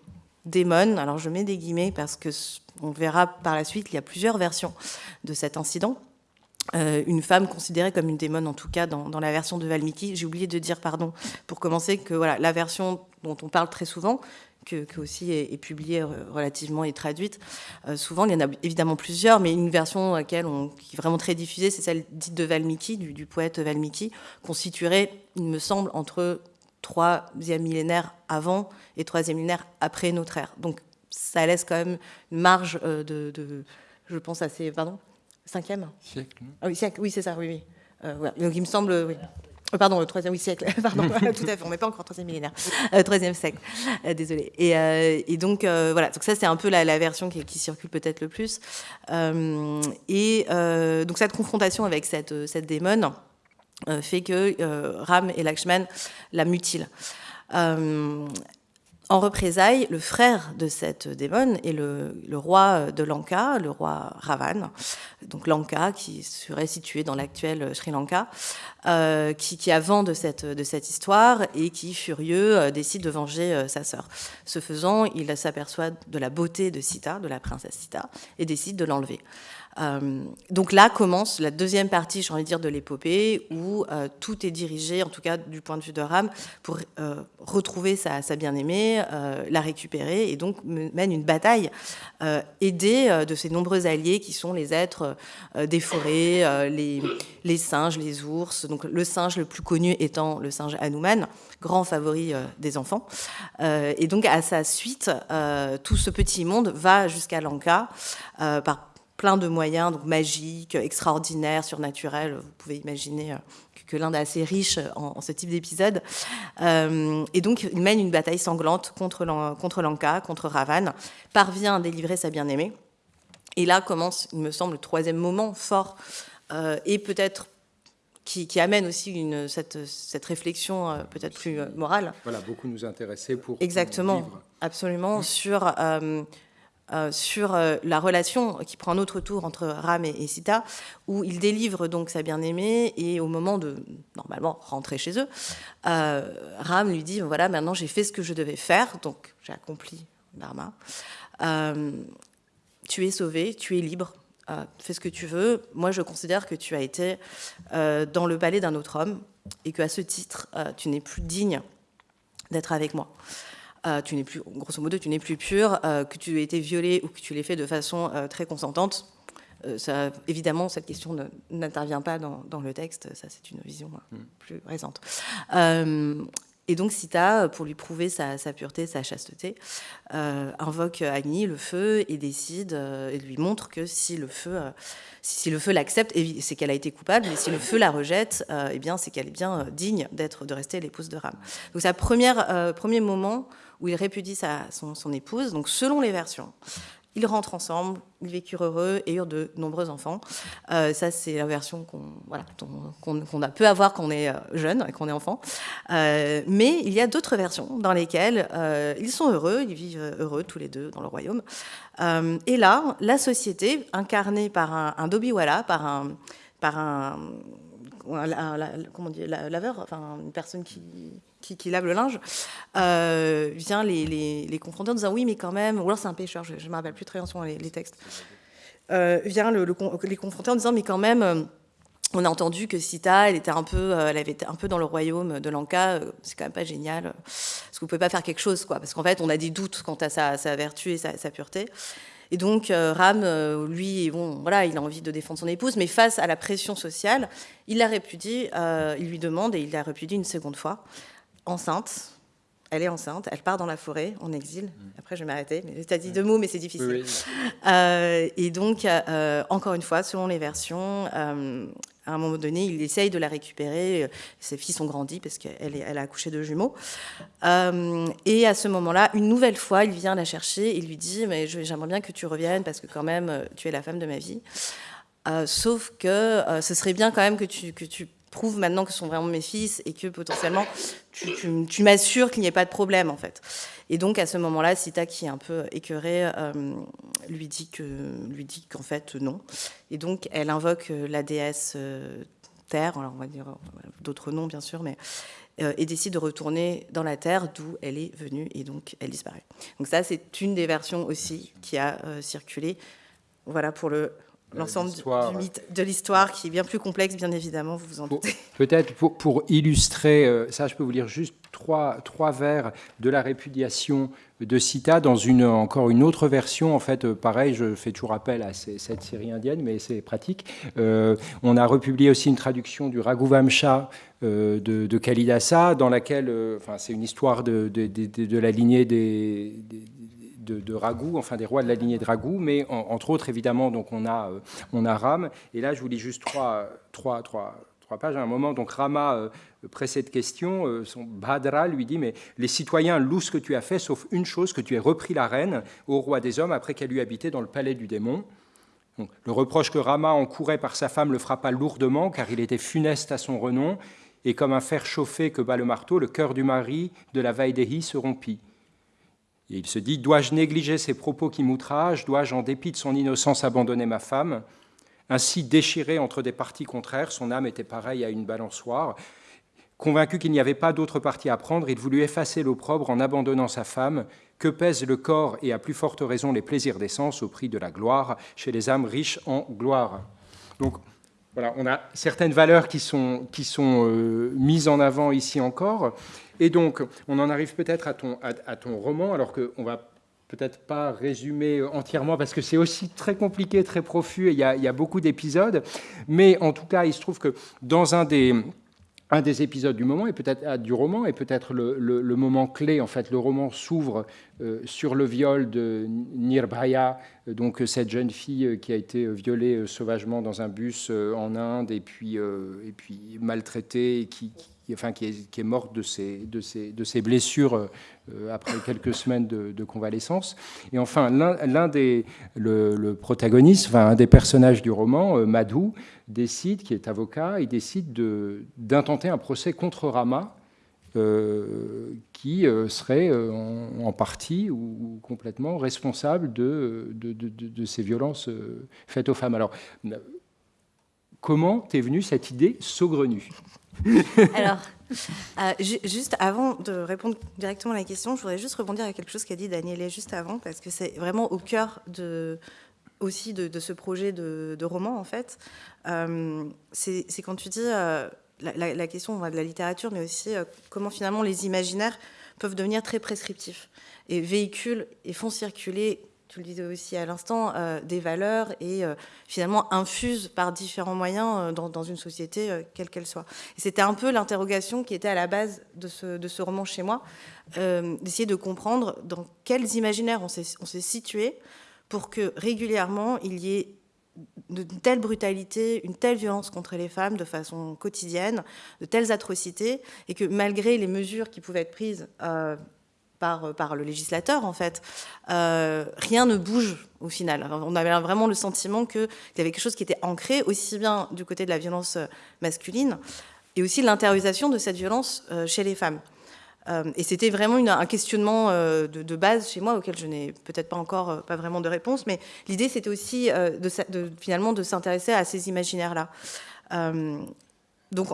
démon. Alors je mets des guillemets parce que on verra par la suite, il y a plusieurs versions de cet incident. Euh, une femme considérée comme une démon, en tout cas dans, dans la version de Valmiki. J'ai oublié de dire, pardon, pour commencer, que voilà, la version dont on parle très souvent, que, aussi est, publiée relativement et traduite. Euh, souvent, il y en a évidemment plusieurs, mais une version laquelle on, qui est vraiment très diffusée, c'est celle dite de Valmiki, du, poète Valmiki, constituerait, il me semble, entre troisième millénaire avant et troisième millénaire après notre ère. Donc, ça laisse quand même une marge euh, de, je pense, assez, pardon, cinquième Siècle. Ah oui, siècle, oui, c'est ça, oui, oui. Euh, Donc, il me semble, oui. Euh, pardon, le troisième siècle, (laughs) pardon, (laughs) tout à fait, on ne met pas encore troisième millénaire, euh, troisième siècle, euh, désolé. Et, donc, voilà, donc ça c'est un peu la, version qui, circule peut-être le plus. et donc cette confrontation avec cette, cette démon fait que Ram et Lakshman la mutilent. En représailles, le frère de cette démon est le, roi de Lanka, le roi Ravan, donc Lanka, qui serait situé dans l'actuel Sri Lanka, euh, qui, a vent de cette, de cette histoire et qui, furieux, euh, décide de venger euh, sa sœur. Ce faisant, il s'aperçoit de la beauté de Sita, de la princesse Sita, et décide de l'enlever. Euh, donc là commence la deuxième partie, j'ai envie de dire, de l'épopée, où euh, tout est dirigé, en tout cas du point de vue de Ram, pour euh, retrouver sa, bien-aimée, la récupérer, et donc mène une bataille aidée de ses nombreux alliés qui sont les êtres des forêts, les, les, singes, les ours. Donc le singe le plus connu étant le singe Hanuman, grand favori des enfants. et donc à sa suite, tout ce petit monde va jusqu'à Lanka par plein de moyens donc magiques, extraordinaires, surnaturels. Vous pouvez imaginer euh, que l'Inde est assez riche en, ce type d'épisode. Euh, et donc, il mène une bataille sanglante contre, contre Lanka, contre Ravan, parvient à délivrer sa bien-aimée. Et là commence, il me semble, le troisième moment fort, euh, et peut-être qui, amène aussi une, cette, cette réflexion peut-être plus morale. Voilà, beaucoup nous intéresser pour. Exactement, absolument, sur euh, sur euh, la relation qui prend un autre tour entre Ram et, Sita, où il délivre donc sa bien-aimée et au moment de normalement rentrer chez eux, euh, Ram lui dit voilà maintenant j'ai fait ce que je devais faire, donc j'ai accompli dharma. tu es sauvé, tu es libre. fais ce que tu veux. Moi, je considère que tu as été dans le palais d'un autre homme et qu'à ce titre, tu n'es plus digne d'être avec moi. Tu n'es plus, grosso modo, tu n'es plus pur, que tu aies été violé ou que tu l'aies fait de façon très consentante. Ça, évidemment, cette question n'intervient pas dans, le texte, ça c'est une vision mm. plus récente. Et donc Sita, pour lui prouver sa, pureté, sa chasteté, euh, invoque Agni, le feu, et décide, euh, et lui montre que si le feu, euh, si, le feu l'accepte, c'est qu'elle a été coupable, mais si le feu la rejette, eh bien c'est qu'elle est bien digne d'être, de rester l'épouse de Ram. Donc c'est le premier moment où il répudie sa, son, épouse. Donc selon les versions, ils rentrent ensemble, ils vécurent heureux et eurent de nombreux enfants. Euh, ça, c'est la version qu'on voilà, a peut avoir quand on est euh, jeune et qu'on est enfant. Euh, mais il y a d'autres versions dans lesquelles ils sont heureux, ils vivent heureux tous les deux dans le royaume. et là, la société, incarnée par un, un Dobiwala, par un, par un, comment dire, laveur, enfin une personne qui qui, lave le linge, euh, vient les, les, confronter en disant oui, mais quand même, ou alors c'est un pêcheur, je ne me rappelle plus très bien les, les textes, euh, vient le, les confronter en disant mais quand même, euh, on a entendu que Sita, elle était un peu, elle avait été un peu dans le royaume de Lanka, c'est quand même pas génial, est-ce que vous pouvez pas faire quelque chose, quoi, parce qu'en fait, on a des doutes quant à sa, sa vertu et sa pureté. Et donc Ram, lui, bon, voilà, il a envie de défendre son épouse, mais face à la pression sociale, il la répudie, il lui demande et il la répudie une seconde fois enceinte. Elle est enceinte, elle part dans la forêt en exil. Mm. Après, je vais m'arrêter. Tu as dit deux mots, mais c'est difficile. Euh, et donc, euh, encore une fois, selon les versions, euh, à un moment donné, il essaye de la récupérer. Ses filles sont grandis parce qu'elle elle a accouché de jumeaux. et à ce moment-là, une nouvelle fois, il vient la chercher et lui dit Mais j'aimerais bien que tu reviennes parce que, quand même, tu es la femme de ma vie. sauf que ce serait bien quand même que tu prouve maintenant que ce sont vraiment mes fils et que potentiellement tu, m'assures qu'il n'y ait pas de problème en fait. Et donc à ce moment-là, Sita qui est un peu écœurée euh, lui dit qu'en fait non. Et donc elle invoque euh, la déesse euh, Terre, alors on va dire d'autres noms bien sûr, mais et décide de retourner dans la terre d'où elle est venue et donc elle disparaît. Donc ça c'est une des versions aussi qui a circulé. Voilà pour le l'ensemble du mythe de l'histoire qui est bien plus complexe, bien évidemment, vous vous en doutez. (laughs) Peut-être pour, illustrer, euh, ça je peux vous lire juste trois, trois vers de la répudiation de Sita dans une, encore une autre version. En fait, euh, pareil, je fais toujours appel à cette série indienne, mais c'est pratique. Euh, on a republié aussi une traduction du Raghuvamsha de, de Kalidasa, dans laquelle, enfin, c'est une histoire de, de, de, la lignée des de, Ragou, enfin des rois de la lignée de Ragou, mais entre autres, évidemment, donc on a, euh, on a Ram. Et là, je vous lis juste trois, trois, trois, trois pages. À un moment, donc Rama euh, précède question, euh, son Bhadra lui dit, mais les citoyens louent ce que tu as fait, sauf une chose, que tu aies repris la reine au roi des hommes après qu'elle eût habité dans le palais du démon. le reproche que Rama encourait par sa femme le frappa lourdement, car il était funeste à son renom, et comme un fer chauffé que bat le marteau, le cœur du mari de la Vaidéhi se rompit. Et il se dit, dois-je négliger ces propos qui m'outragent? Dois-je, en dépit de son innocence, abandonner ma femme? Ainsi déchiré entre des parties contraires, son âme était pareille à une balançoire. Convaincu qu'il n'y avait pas d'autre parti à prendre, il voulut effacer l'opprobre en abandonnant sa femme. Que pèse le corps et à plus forte raison les plaisirs d'essence au prix de la gloire chez les âmes riches en gloire Donc voilà, on a certaines valeurs qui sont, qui sont euh, mises en avant ici encore. Et donc, on en arrive peut-être à ton, à, ton roman, alors qu'on va peut-être pas résumer entièrement parce que c'est aussi très compliqué, très profus et il y a, beaucoup d'épisodes. Mais en tout cas, il se trouve que dans un des, un des épisodes du moment et peut-être ah, du roman et peut-être le, le, moment clé. En fait, le roman s'ouvre euh, sur le viol de Nirbhaya, euh, donc cette jeune fille euh, qui a été violée sauvagement dans un bus en Inde et puis et puis maltraitée et qui, enfin, qui, est, morte de ses, blessures euh, après quelques semaines de, convalescence. Et enfin, l'un des, le, un des personnages du roman, euh, Madhu, décide, qui est avocat, il décide d'intenter un procès contre Rama, euh, qui serait en, partie ou, complètement responsable de, ces violences faites aux femmes. Alors, comment t'es venue cette idée saugrenue? (laughs) Alors, euh, juste avant de répondre directement à la question, je voudrais juste rebondir à quelque chose qu'a dit Daniel juste avant, parce que c'est vraiment au cœur de, aussi de, ce projet de, roman, en fait, c'est quand tu dis la, question de la littérature, mais aussi comment finalement les imaginaires peuvent devenir très prescriptifs et véhiculent et font circuler tu le disais aussi à l'instant, euh, des valeurs et euh, finalement infusent par différents moyens euh, dans, une société, quelle qu'elle soit. c'était un peu l'interrogation qui était à la base de ce, de roman chez moi, d'essayer de comprendre dans quels imaginaires on s'est situé pour que régulièrement il y ait une telle brutalité, une telle violence contre les femmes de façon quotidienne, de telles atrocités, et que malgré les mesures qui pouvaient être prises par, par le législateur, en fait, euh, rien ne bouge au final. on avait vraiment le sentiment qu'il y avait quelque chose qui était ancré, aussi bien du côté de la violence masculine, et aussi l'intériorisation de cette violence euh, chez les femmes. Euh, et c'était vraiment un questionnement de, base chez moi auquel je n'ai peut-être pas encore pas vraiment de réponse, mais l'idée c'était aussi de, finalement de s'intéresser à ces imaginaires-là. donc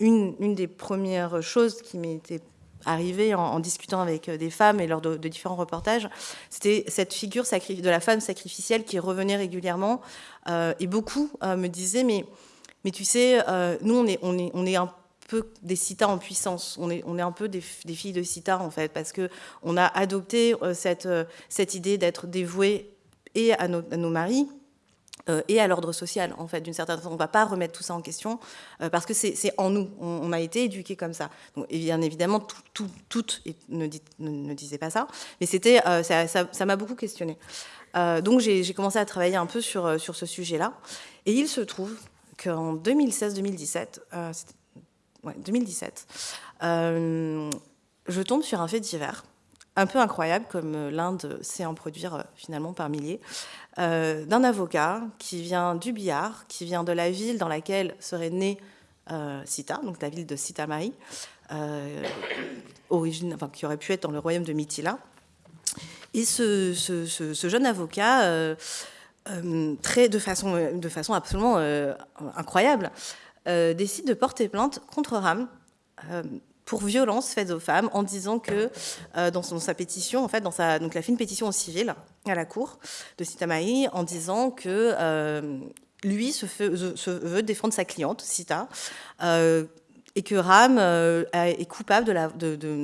une, une, des premières choses qui m'était arrivé en, discutant avec euh, des femmes et lors de, différents reportages, c'était cette figure de la femme sacrificielle qui revenait régulièrement. Euh, et beaucoup euh, me disaient, mais, mais tu sais, nous, on est, on, est, on est un peu des citas en puissance. On est, on est un peu des, filles de citas, en fait, parce qu'on a adopté cette, cette idée d'être dévouée et à nos maris, et à l'ordre social, en fait, d'une certaine façon. On ne va pas remettre tout ça en question euh, parce que c'est en nous. On, a été éduqués comme ça. Bien évidemment, toutes ne, ne, disaient pas ça, mais euh, ça m'a beaucoup questionné. donc j'ai commencé à travailler un peu sur, sur ce sujet-là. Et il se trouve qu'en 2016-2017, ouais, 2017, je tombe sur un fait divers un peu incroyable, comme l'Inde sait en produire finalement par milliers, euh, d'un avocat qui vient du Bihar, qui vient de la ville dans laquelle serait euh, Sita, donc la ville de Sitamarhi, euh, origine, enfin, qui aurait pu être dans le royaume de Mithila. Et ce, jeune avocat, très, de, façon, de façon absolument incroyable, décide de porter plainte contre Ram pour violences faites aux femmes en disant que euh, dans, sa pétition, en fait, dans sa, donc, il a fait pétition en civil à la cour de Sitamahi en disant que euh, lui se, veut défendre sa cliente, Sita, euh, et que Ram est coupable de, la,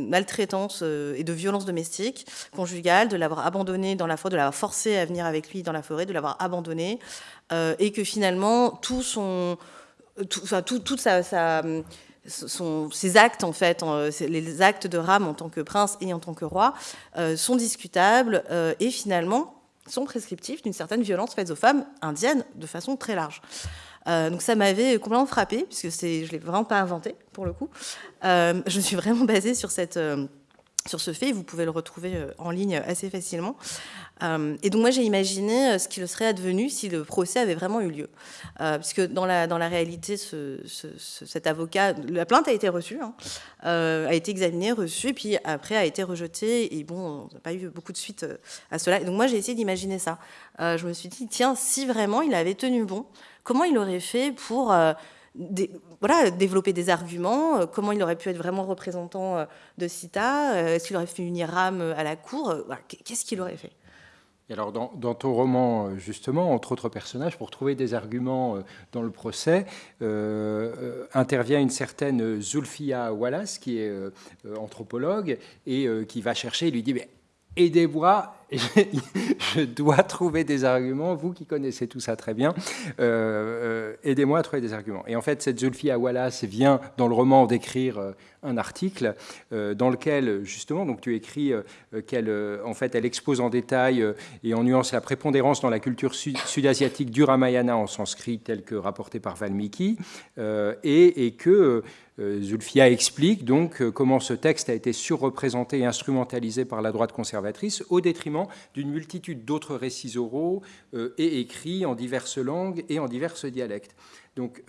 maltraitance et de violence domestique, conjugale, de l'avoir abandonné dans la forêt, de l'avoir forcé à venir avec lui dans la forêt, de l'avoir abandonné, et que finalement tout son, tout, tout, toute sa sont, ces actes, en fait, les actes de Ram en tant que prince et en tant que roi, euh, sont discutables euh, et finalement sont prescriptifs d'une certaine violence faite aux femmes indiennes de façon très large. Euh, donc ça m'avait complètement frappé, puisque je ne l'ai vraiment pas inventé, pour le coup. je me suis vraiment basée sur cette sur ce fait. Vous pouvez le retrouver euh, en ligne assez facilement. Euh, et donc moi j'ai imaginé euh, ce qu'il serait advenu si le procès avait vraiment eu lieu. puisque dans la, dans la réalité, ce, cet avocat, la plainte a été reçue, hein, a été examinée, reçue, et puis après a été rejetée. Et bon, on n'a pas eu beaucoup de suite à cela. Et donc moi j'ai essayé d'imaginer ça. je me suis dit, tiens, si vraiment il avait tenu bon, comment il aurait fait pour voilà, développer des arguments, euh, comment il aurait pu être vraiment représentant euh, de CITA, euh, est-ce qu'il aurait fait unir RAM à la cour, qu'est-ce qu'il aurait fait? Et alors, dans, ton roman, justement, entre autres personnages, pour trouver des arguments dans le procès, intervient une certaine Zulfia Wallace, qui est anthropologue, et qui va chercher, il lui dit, mais aidez-moi, (laughs) je dois trouver des arguments, vous qui connaissez tout ça très bien, euh, euh, aidez-moi à trouver des arguments. Et en fait, cette Zulfia Wallace vient dans le roman d'écrire euh, un article dans lequel, justement, donc tu écris qu'elle en fait, elle expose en détail et en nuance la prépondérance dans la culture sud-asiatique du Ramayana en sanskrit tel que rapporté par Valmiki, et, que Zulfia explique donc euh, comment ce texte a été surreprésenté et instrumentalisé par la droite conservatrice au détriment d'une multitude d'autres récits oraux euh, et écrits en diverses langues et en diverses dialectes. Donc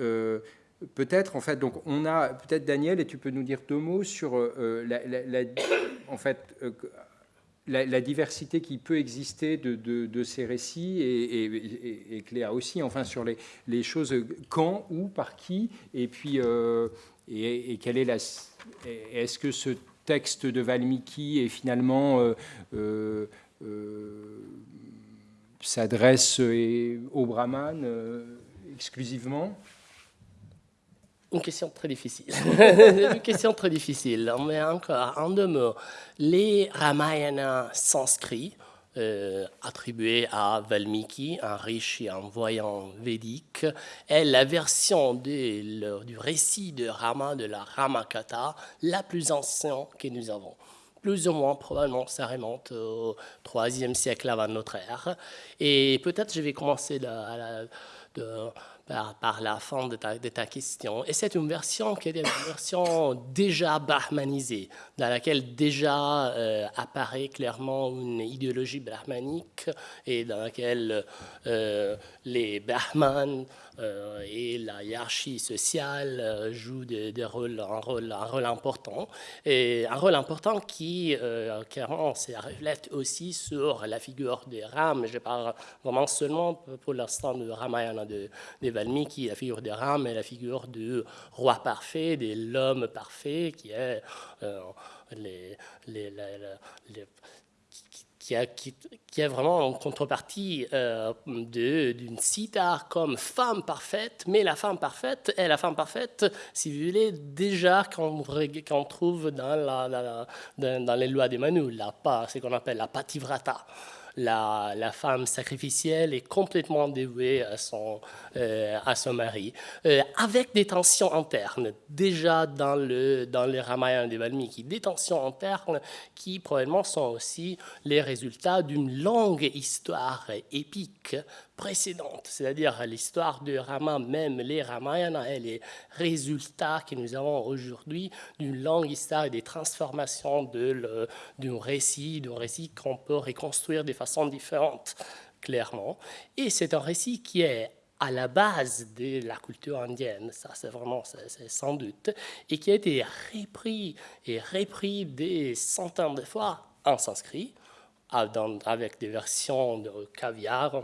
peut-être en fait donc on a peut-être Daniel et tu peux nous dire deux mots sur la, en fait la, diversité qui peut exister de, ces récits et, Cléa aussi, enfin sur les, choses quand, où, par qui, et puis et, quelle est la Est-ce que ce texte de Valmiki est finalement euh, euh, euh, s'adresse aux brahmanes exclusivement? Une question très difficile. (laughs) une question très difficile. Mais encore, en deux mots, les Ramayana sanscrits, euh, attribués à Valmiki, un riche et un voyant védique, est la version du récit de Rama, de la Ramakatha, la plus ancienne que nous avons plus ou moins, probablement, ça remonte au IIIe siècle avant notre ère. Et peut-être je vais commencer de, de par, la fin de ta, question. Et c'est une version qui est une version déjà brahmanisée, dans laquelle déjà euh, apparaît clairement une idéologie brahmanique et dans laquelle euh, les brahmanes et la hiérarchie sociale euh, joue rôles, un, rôle, un rôle important. Et un rôle important qui, euh, clairement, se reflète aussi sur la figure des Ram. Je parle vraiment seulement pour l'instant de Ramayana de, de Valmiki, la figure des Ram et la figure du roi parfait, de l'homme parfait, qui est les, les qui a, qui, vraiment en contrepartie euh, d'une Sita comme femme parfaite, mais la femme parfaite est la femme parfaite, si vous voulez, déjà qu'on trouve dans, la, dans, les lois des Manu, ce qu'on appelle la pativrata la, femme sacrificielle est complètement dévouée à son, euh, mari, euh, avec des tensions internes, déjà dans le, dans le Ramayana de Valmiki, des tensions internes qui probablement sont aussi les résultats d'une longue histoire épique précédente, c'est-à-dire l'histoire de Rama, même les Ramayana et les résultats que nous avons aujourd'hui d'une longue histoire et des transformations d'un récit, d'un récit qu'on peut reconstruire de façon différente, clairement. Et c'est un récit qui est à la base de la culture indienne, ça c'est vraiment, c'est sans doute, et qui a été repris et repris des centaines de fois en sanskrit, avec des versions de caviar,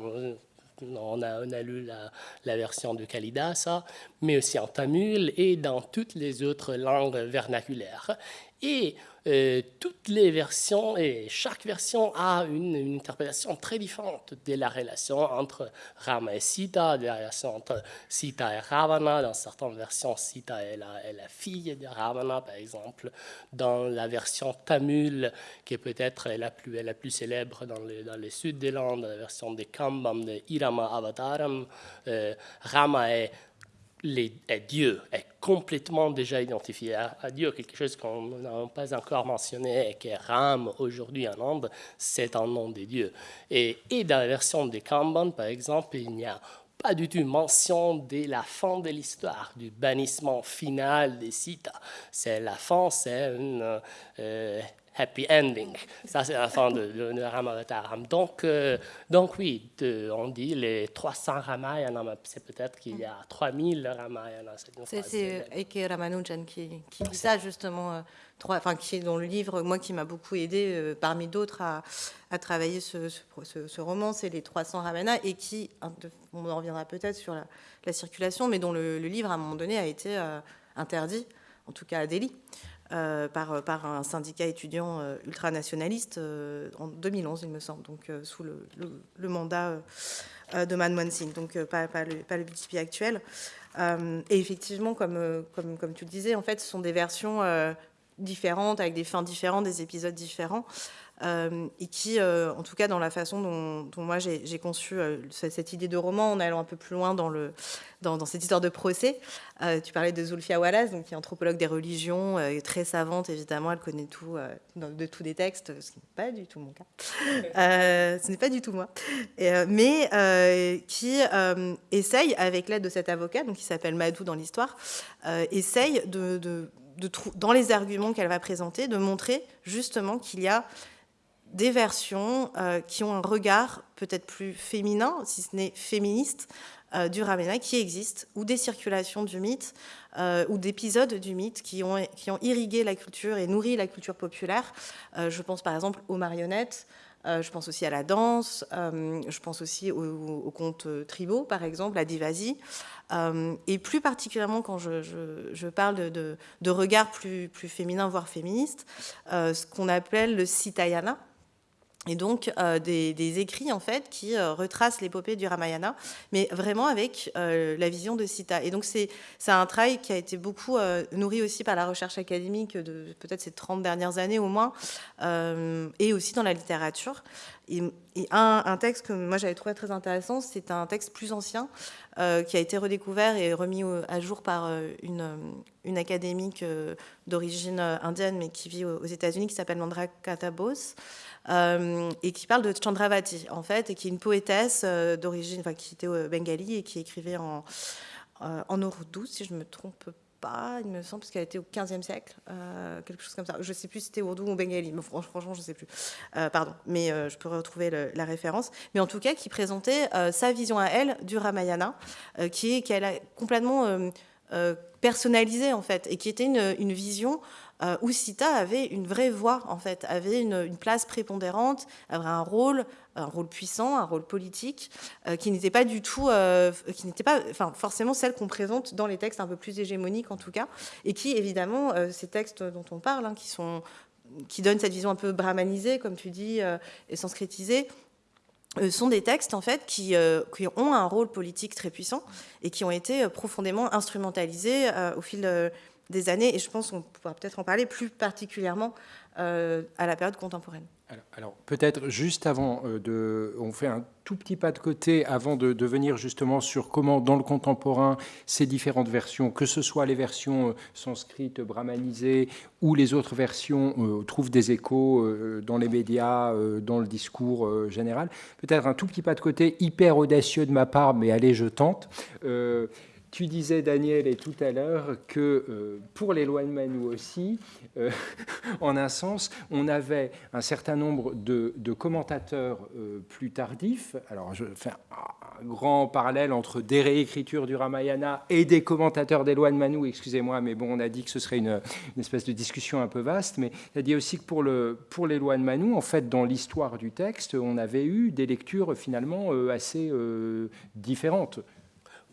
on a, lu la, la, version de Kalidasa, mais aussi en tamil et dans toutes les autres langues vernaculaires. Et euh, toutes les versions et chaque version a une, interprétation très différente de la relation entre Rama et Sita, de la relation entre Sita et Ravana. Dans certaines versions, Sita est la, fille de Ravana, par exemple. Dans la version tamil, qui est peut-être la plus, la plus célèbre dans le, dans le sud des Landes, la version de Kambam de Irama Avataram, euh, Rama est les, Dieu est complètement déjà identifié à, Dieu, quelque chose qu'on n'a pas encore mentionné et qui est Ram aujourd'hui en Inde, c'est un nom de Dieu. Et, et, dans la version de Kanban, par exemple, il n'y a pas du tout mention de la fin de l'histoire, du bannissement final des Sita. C'est la fin, c'est une euh, happy ending. Ça, c'est la fin de, de, Ramayana. Donc, euh, donc oui, on dit les 300 Ramayana, c'est peut-être qu'il y a 3000 Ramayana. C'est Eke Ramanujan qui, qui dit ça, justement, euh, trois, enfin, qui est dans le livre, moi, qui m'a beaucoup aidé, euh, parmi d'autres, à, à, travailler ce, ce, roman, c'est les 300 Ramayana, et qui, on en reviendra peut-être sur la, la, circulation, mais dont le, le, livre, à un moment donné, a été interdit, en tout cas à Delhi. Euh, par, par, un syndicat étudiant euh, ultranationaliste euh, en 2011, il me semble, donc sous le, mandat de Manmohan Singh, donc pas, pas, le, pas le BTP actuel. et effectivement, comme, comme, comme, tu le disais, en fait, ce sont des versions différentes, avec des fins différentes, des épisodes différents. Euh, et qui, euh, en tout cas dans la façon dont, moi j'ai conçu euh, cette idée de roman, en allant un peu plus loin dans, le, dans, cette histoire de procès. tu parlais de Zulfia Wallace, donc, qui est anthropologue des religions, très savante évidemment, elle connaît tout de tous des textes, ce qui n'est pas du tout mon cas. (laughs) ce n'est pas du tout moi. mais qui essaye, avec l'aide de cet avocat, donc, qui s'appelle Madou dans l'histoire, essaye de, de dans les arguments qu'elle va présenter, de montrer justement qu'il y a des versions euh, qui ont un regard peut-être plus féminin, si ce n'est féministe, euh, du Ramayana qui existent, ou des circulations du mythe, euh, ou d'épisodes du mythe qui ont, irrigué la culture et nourri la culture populaire. je pense par exemple aux marionnettes, je pense aussi à la danse, je pense aussi aux, contes tribaux, par exemple, à Divasi. et plus particulièrement quand je, je, parle de, de, regard plus, plus féminin, voire féministe, ce qu'on appelle le Sitayana, et donc euh, des, écrits en fait qui euh, retracent l'épopée du Ramayana, mais vraiment avec euh, la vision de Sita. Et donc c'est un travail qui a été beaucoup nourri aussi par la recherche académique de peut-être ces 30 dernières années au moins, et aussi dans la littérature. Un, texte que moi j'avais trouvé très intéressant, c'est un texte plus ancien qui a été redécouvert et remis à jour par une, une académique d'origine indienne mais qui vit aux États-Unis qui s'appelle Mandra Katabos. Euh, et qui parle de Chandravati, en fait, et qui est une poétesse euh, d'origine, enfin, qui était au bengali et qui écrivait en, euh, en ourdou, si je me trompe pas, il me semble, parce qu'elle était au 15e siècle, quelque chose comme ça. Je ne sais plus si c'était ourdou ou bengali, mais franchement, je ne sais plus. pardon, mais je peux retrouver la référence. Mais en tout cas, qui présentait sa vision à elle du Ramayana, qui est qu'elle a complètement personnalisée, en fait, et qui était une vision euh, où Sita avait une vraie voix, en fait, avait une, place prépondérante, avait un rôle, un rôle puissant, un rôle politique, euh, qui n'était pas du tout, euh, qui n'était pas, enfin, forcément celle qu'on présente dans les textes un peu plus hégémoniques, en tout cas, et qui, évidemment, ces textes dont on parle, hein, qui sont qui donnent cette vision un peu brahmanisée, comme tu dis, et sanskritisée, sont des textes en fait qui, qui, ont un rôle politique très puissant et qui ont été profondément instrumentalisés au fil de, des années, et je pense qu'on pourra peut-être en parler plus particulièrement euh, à la période contemporaine. Alors, peut-être juste avant euh, de... On fait un tout petit pas de côté avant de, venir justement sur comment, dans le contemporain, ces différentes versions, que ce soit les versions euh, sanscrites, brahmanisées, ou les autres versions, trouvent des échos dans les médias, dans le discours général. Peut-être un tout petit pas de côté, hyper audacieux de ma part, mais allez, je tente. Tu disais, Daniel, et tout à l'heure, que euh, pour de Manu aussi, euh, (laughs) en un sens, on avait un certain nombre de, commentateurs euh, plus tardifs. Alors, je fais un, grand parallèle entre des réécritures du Ramayana et des commentateurs des lois de Manu, excusez-moi, mais bon, on a dit que ce serait une, espèce de discussion un peu vaste, mais il a dit aussi que pour, le, pour les lois de Manu, en fait, dans l'histoire du texte, on avait eu des lectures finalement assez différentes.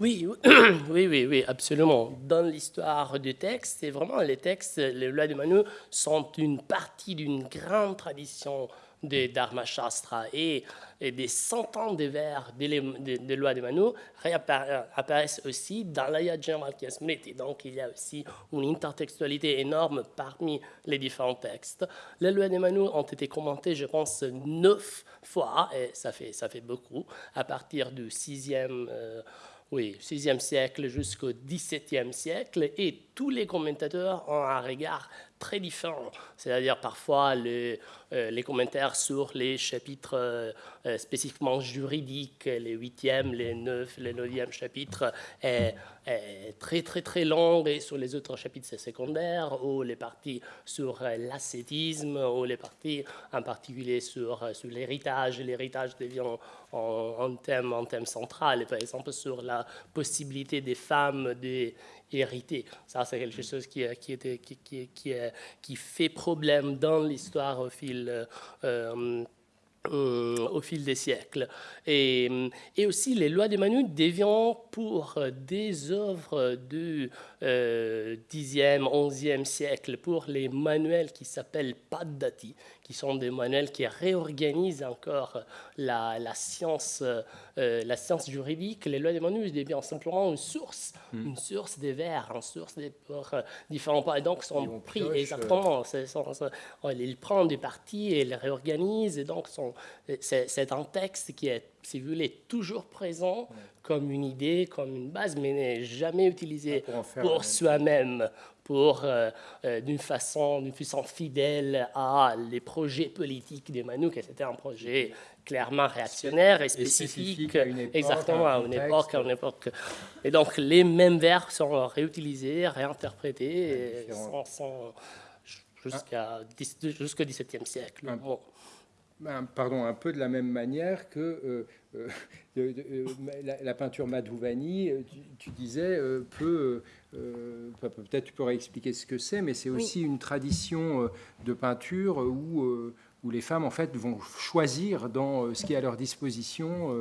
Oui, (clears throat) oui, oui, oui, absolument. Dans l'histoire du texte, c'est vraiment les textes, les lois de Manu sont une partie d'une grande tradition de Dharma Shastra et, des centaines de vers des, lois de Manu apparaissent aussi dans l'Ayajna Smriti. Donc il y a aussi une intertextualité énorme parmi les différents textes. Les lois de Manu ont été commentées, je pense, neuf fois, et ça fait, ça fait beaucoup, à partir du sixième. Euh, oui, 6e siècle jusqu'au 17e siècle, et tous les commentateurs ont un regard très différent. C'est-à-dire parfois les, euh, les, commentaires sur les chapitres euh, euh, spécifiquement juridiques, les 8e, les 9, les 9e chapitres, est, très très très long, et sur les autres chapitres c'est secondaire, ou les parties sur l'ascétisme, ou les parties en particulier sur, sur l'héritage. L'héritage devient un, thème, un thème central, par exemple sur la possibilité des femmes de hérité. Ça, c'est quelque chose qui, qui, était, qui, qui, qui, fait problème dans l'histoire au fil euh, euh, au fil des siècles. Et, et, aussi, les lois de Manu deviennent pour des œuvres du euh, 10e, 11e siècle, pour les manuels qui s'appellent Paddati, qui sont des manuels qui réorganisent encore la, la science, euh, la science juridique. Les lois de Manu deviennent simplement une source, hmm. une source des vers, une source des euh, différents points. Donc, sont pris exactement. ils prennent des parties et les réorganisent. Et donc, c'est un texte qui est, si vous voulez, toujours présent comme une idée, comme une base, mais n'est jamais utilisé pour, soi-même, pour euh, euh, d'une façon, d'une façon fidèle à les projets politiques des Manouks. C'était un projet clairement réactionnaire et spécifique, exactement à une époque, à une époque. Et donc les mêmes vers sont réutilisés, réinterprétés, jusqu'à jusqu'au XVIIe siècle. Pardon, un peu de la même manière que euh, euh, (laughs) euh, la, peinture Madhuvani, tu, disais, peut, peut-être tu pourrais expliquer ce que c'est, mais c'est aussi une tradition de peinture où, où les femmes en fait vont choisir dans ce qui est à leur disposition.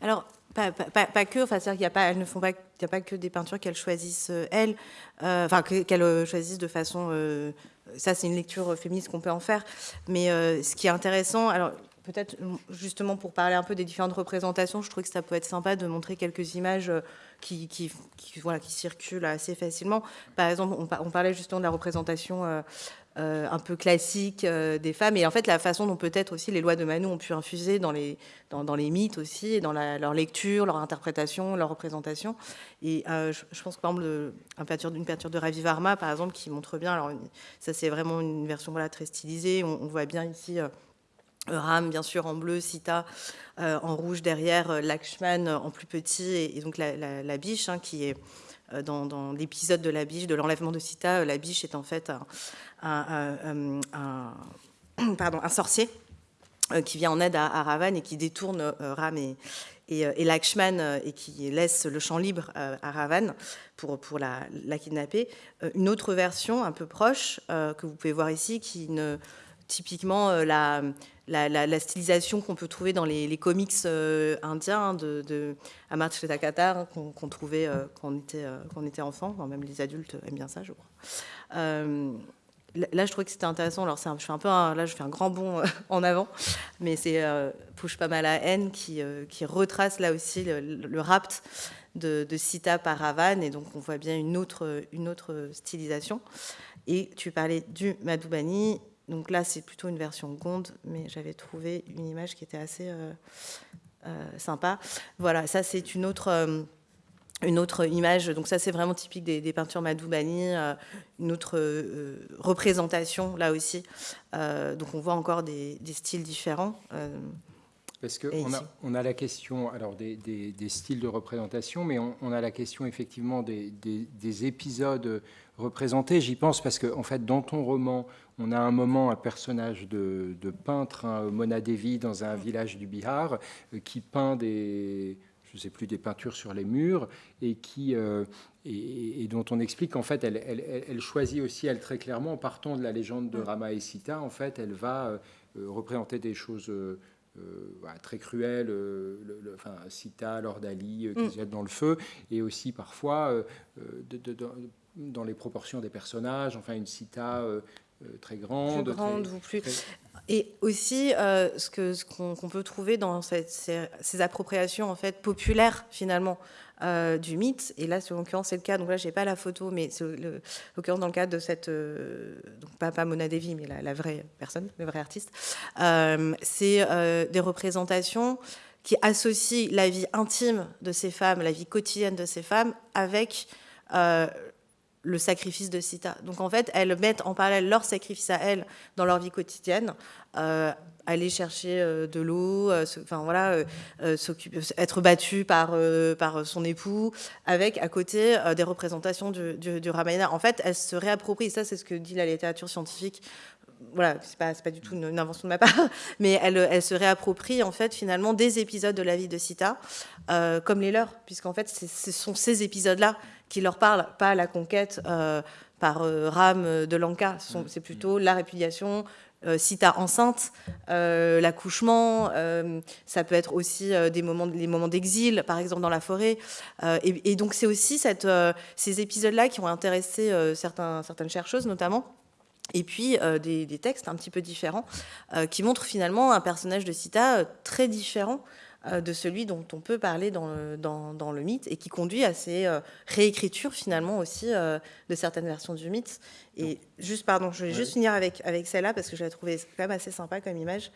Alors, pas, pas, que, enfin, c'est-à-dire qu'il y a pas, elles ne font pas, il n'y a pas que des peintures qu'elles choisissent elles, enfin qu'elles choisissent de façon ça, c'est une lecture féministe qu'on peut en faire. Mais euh, ce qui est intéressant, alors peut-être justement pour parler un peu des différentes représentations, je trouve que ça peut être sympa de montrer quelques images qui, qui, qui circulent assez facilement. Par exemple, on, parlait justement de la représentation euh, un peu classique euh, des femmes, et en fait la façon dont peut-être aussi les lois de Manu ont pu infuser dans les, dans, les mythes aussi, et dans leur lecture, leur interprétation, leur représentation. Et euh, je, pense par exemple, une peinture, une peinture de Ravi Varma, par exemple, qui montre bien, alors ça c'est vraiment une version voilà, très stylisée, on, voit bien ici... Ram, bien sûr, en bleu, Sita en rouge derrière, Lakshman en plus petit, et, donc la, biche, hein, qui est dans, l'épisode de la biche, de l'enlèvement de Sita. La biche est en fait (coughs) un, sorcier euh, qui vient en aide à, Ravan et qui détourne euh, Ram et, euh, Lakshman et qui laisse le champ libre à Ravan pour, pour la, la, kidnapper. Une autre version un peu proche que vous pouvez voir ici, qui ne, typiquement la, la, stylisation qu'on peut trouver dans les, comics indiens de, de Amartya hein, qu'on trouvait quand, on était, quand on était enfant, même les adultes aiment bien ça, je crois là, je trouvais que c'était intéressant. Alors, je fais un peu, là, je fais un grand bond euh, en avant, mais c'est euh, Pouche pas mal à haine qui, euh, retrace là aussi le, rapt de, Sita par Ravan, et donc on voit bien une autre, une autre stylisation. Et tu parlais du Madhubani, donc là, c'est plutôt une version Gonde, mais j'avais trouvé une image qui était assez sympa. Voilà, ça, c'est une autre une autre image, donc ça c'est vraiment typique des, peintures Madoubani, euh, une autre euh, représentation là aussi. Euh, donc on voit encore des, styles différents. Parce qu'on a, on a la question alors des, styles de représentation, mais on, a la question effectivement des, épisodes représentés. J'y pense parce qu'en en fait, dans ton roman, on a un moment un personnage de, peintre, hein, Mona Devi, dans un village du Bihar, qui peint des je sais plus, des peintures sur les murs, et, qui, euh, et, dont on explique qu'en fait, elle, elle, choisit aussi, elle très clairement, en partant de la légende de Rama et Sita, en fait, elle va euh, représenter des choses euh, très le, enfin, Sita, Lord Ali qui mm. se jette dans le feu, et aussi parfois de, dans les proportions des personnages, enfin, une Sita très grande. Plus grande ou plus. Et aussi, euh, ce qu'on ce qu'on peut trouver dans ces, ces, appropriations en fait populaires finalement euh, du mythe, et là, en l'occurrence, c'est le cas. Donc là, j'ai pas la photo, mais c'est l'occurrence dans le cadre de cette, euh, donc pas, pas, Mona Devi, mais la, vraie personne, le vrai artiste. c'est des représentations qui associent la vie intime de ces femmes, la vie quotidienne de ces femmes, avec le sacrifice de Sita. Donc en fait, elles mettent en parallèle leur sacrifice à elles dans leur vie quotidienne, euh, aller chercher euh, de l'eau, euh, enfin voilà, être battue par par son époux, avec à côté des représentations du, du, Ramayana. En fait, elles se réapproprient. Ça, c'est ce que dit la littérature scientifique voilà, c'est pas, pas du tout une, invention de ma part, (laughs) mais elle, elle, se réapproprie en fait finalement des épisodes de la vie de Sita, comme les leurs, puisqu'en fait ce sont ces épisodes-là qui leur parlent, pas la conquête euh, par euh, Ram de Lanka, c'est plutôt la répudiation, euh, Sita enceinte, l'accouchement, ça peut être aussi des moments, les moments d'exil, par exemple dans la forêt. Et, donc c'est aussi cette, ces épisodes-là qui ont intéressé certains, certaines chercheuses notamment et puis des, des, textes un petit peu différents qui montrent finalement un personnage de Sita très différent euh, de celui dont on peut parler dans le, dans, le mythe et qui conduit à ces euh, réécritures finalement aussi euh, de certaines versions du mythe. Et juste, pardon, je vais juste finir avec, avec celle-là parce que je l'ai trouvée quand même assez sympa comme image.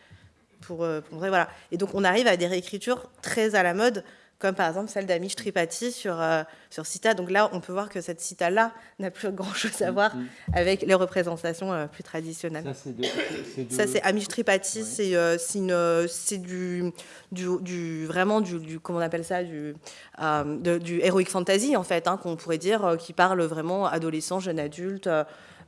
Pour, pour, voilà. Et donc on arrive à des réécritures très à la mode comme par exemple celle d'Amish Tripathi sur, euh, sur Sita. Donc là, on peut voir que cette Sita-là n'a plus (laughs) grand-chose à voir avec les représentations euh, plus traditionnelles. Ça, c'est Amish Tripathi, euh, c'est du, du, du, vraiment du, comment on appelle ça, du, du heroic fantasy, en fait, hein, qu'on pourrait dire, qui parle vraiment adolescent, jeune adulte,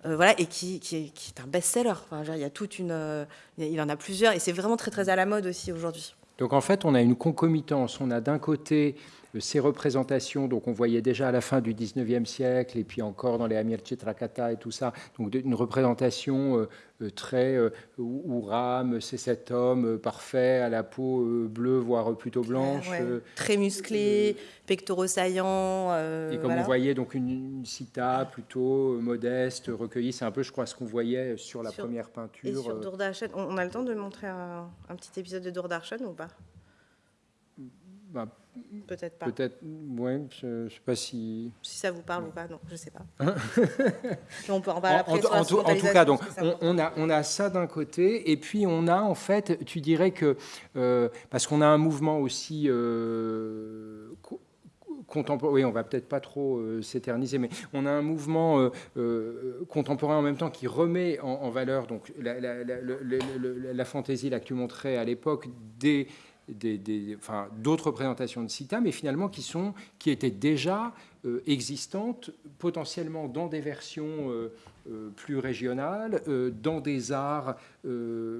voilà, et qui, qui, est, un best-seller. Enfin, il y a toute une, il en a plusieurs, et c'est vraiment très très à la mode aussi aujourd'hui. Donc en fait, on a une concomitance. On a d'un côté ces représentations, donc on voyait déjà à la fin du 19e siècle, et puis encore dans les Amir Chitrakata et tout ça, donc une représentation euh, très euh, où Ram, c'est cet homme euh, parfait à la peau bleue, voire plutôt blanche. très musclé, pectoraux saillants. et comme on voyait, donc une, cita plutôt modeste, recueillie, c'est un peu, je crois, ce qu'on voyait sur la première peinture. Et sur Dourdarchen, on a le temps de montrer un, un petit épisode de Dourdarchen ou pas? Bah, Peut-être pas. Peut-être, ouais, je ne sais pas si. Si ça vous parle ou pas, non, je ne sais pas. (laughs) on peut en parler après. En, en, tout cas, donc, on, a, on a ça d'un côté, et puis on a en fait, tu dirais que. Euh, parce qu'on a un mouvement aussi. Euh, contemporain, oui, on va peut-être pas trop euh, s'éterniser, mais on a un mouvement contemporain en même temps qui remet en, valeur donc la, la, la, la, fantaisie là que tu montrais à l'époque des d'autres représentations de Sita, mais finalement qui, sont, qui étaient déjà euh, existantes, potentiellement dans des versions euh, euh, plus régionales, dans des arts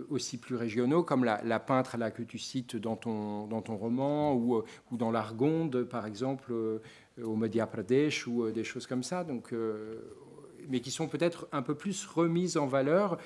aussi plus régionaux, comme la, peintre là, que tu cites dans ton, dans ton roman, ou, ou dans l'Argonde, par exemple, au Madhya Pradesh, ou des choses comme ça, donc, mais qui sont peut-être un peu plus remises en valeur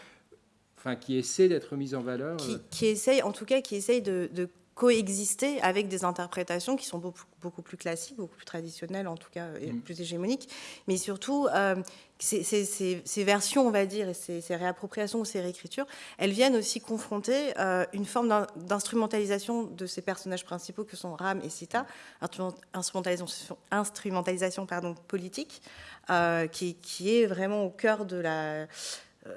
Enfin, qui essaient d'être mises en valeur. Qui, qui essaye, en tout cas, qui essaye de, de coexister avec des interprétations qui sont beaucoup, beaucoup, plus classiques, beaucoup plus traditionnelles en tout cas, et mm. plus hégémoniques. Mais surtout, euh, ces, ces, versions, on va dire, et ces, réappropriations ou ces réécritures, elles viennent aussi confronter euh, une forme d'instrumentalisation de ces personnages principaux que sont Ram et Sita, instrumentalisation, instrumentalisation pardon, politique, euh, qui, qui, est vraiment au cœur de la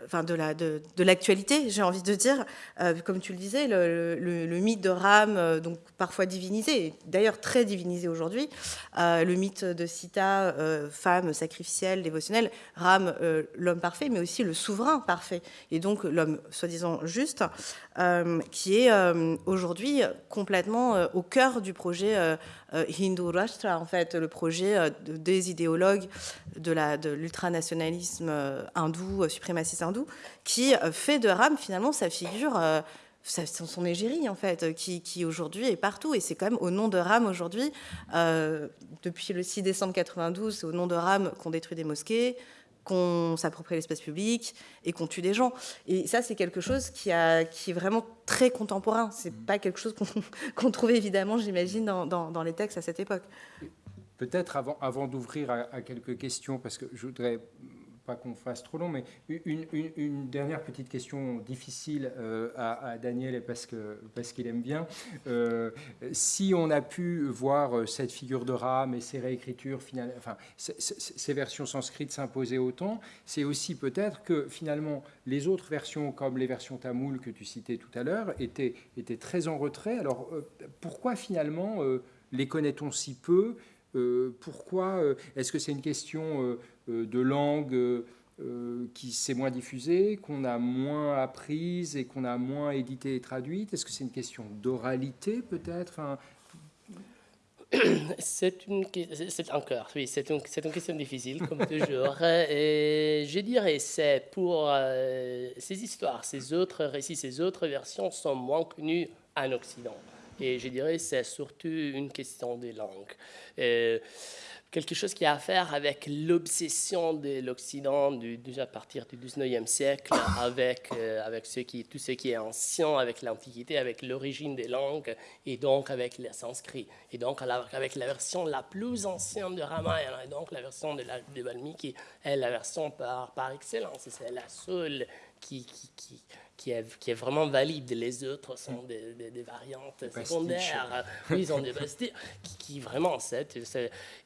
enfin de la de, l'actualité, j'ai envie de dire, euh, comme tu le disais, le, mythe de Ram, euh, donc parfois divinisé, d'ailleurs très divinisé aujourd'hui, le mythe de Sita, femme sacrificielle, dévotionnelle, Ram, l'homme parfait, mais aussi le souverain parfait, et donc l'homme soi-disant juste, qui est aujourd'hui complètement au cœur du projet Hindu Rashtra, en fait, le projet des idéologues de l'ultranationalisme hindou, suprémaciste hindou, qui euh, fait de Ram finalement sa figure, euh, son égérie en fait, qui, aujourd'hui est partout. Et c'est quand même au nom de Ram aujourd'hui, euh, depuis le 6 décembre 92, c'est au nom de Ram qu'on détruit des mosquées, qu'on s'approprie l'espace public et qu'on tue des gens. Et ça, c'est quelque chose qui, a, qui est vraiment très contemporain. C'est pas quelque chose qu'on (laughs) trouvait évidemment, j'imagine, dans, dans, les textes à cette époque. Peut-être avant, avant d'ouvrir à, à, quelques questions, parce que je voudrais qu'on fasse trop long, mais une, dernière petite question difficile euh, à, Daniel parce que parce qu'il aime bien. Euh, si on a pu voir euh, cette figure de rame et ses réécritures, finalement, enfin ces versions sanscrites s'imposer autant, c'est aussi peut-être que finalement les autres versions, comme les versions tamoules que tu citais tout à l'heure, étaient étaient très en retrait. Alors pourquoi finalement les connaît-on si peu pourquoi Est-ce que c'est une question euh, de langue euh, euh, qui s'est moins diffusée, qu'on a moins apprise et qu'on a moins édité et traduite Est-ce que c'est une question d'oralité peut-être (coughs) C'est une, encore, oui, c'est une, c'est une question difficile comme toujours. (laughs) et je dirais c'est pour ces histoires, ces autres récits, ces autres versions sont moins connues en Occident. Et je dirais c'est surtout une question des langues. Et, quelque chose qui a à faire avec l'obsession de l'Occident déjà à partir du 19e siècle, (coughs) avec, euh, avec ce qui, tout ce qui est ancien, avec l'Antiquité, avec l'origine des langues, et donc avec le sanskrit. Et donc avec la version la plus ancienne de Ramayana, et donc la version de, la, de Valmiki est la version par, par excellence. C'est la seule qui, qui, qui qui est, qui est, vraiment valide. Les autres sont des, des, variantes secondaires. Oui, ils ont des qui, qui, vraiment, c'est,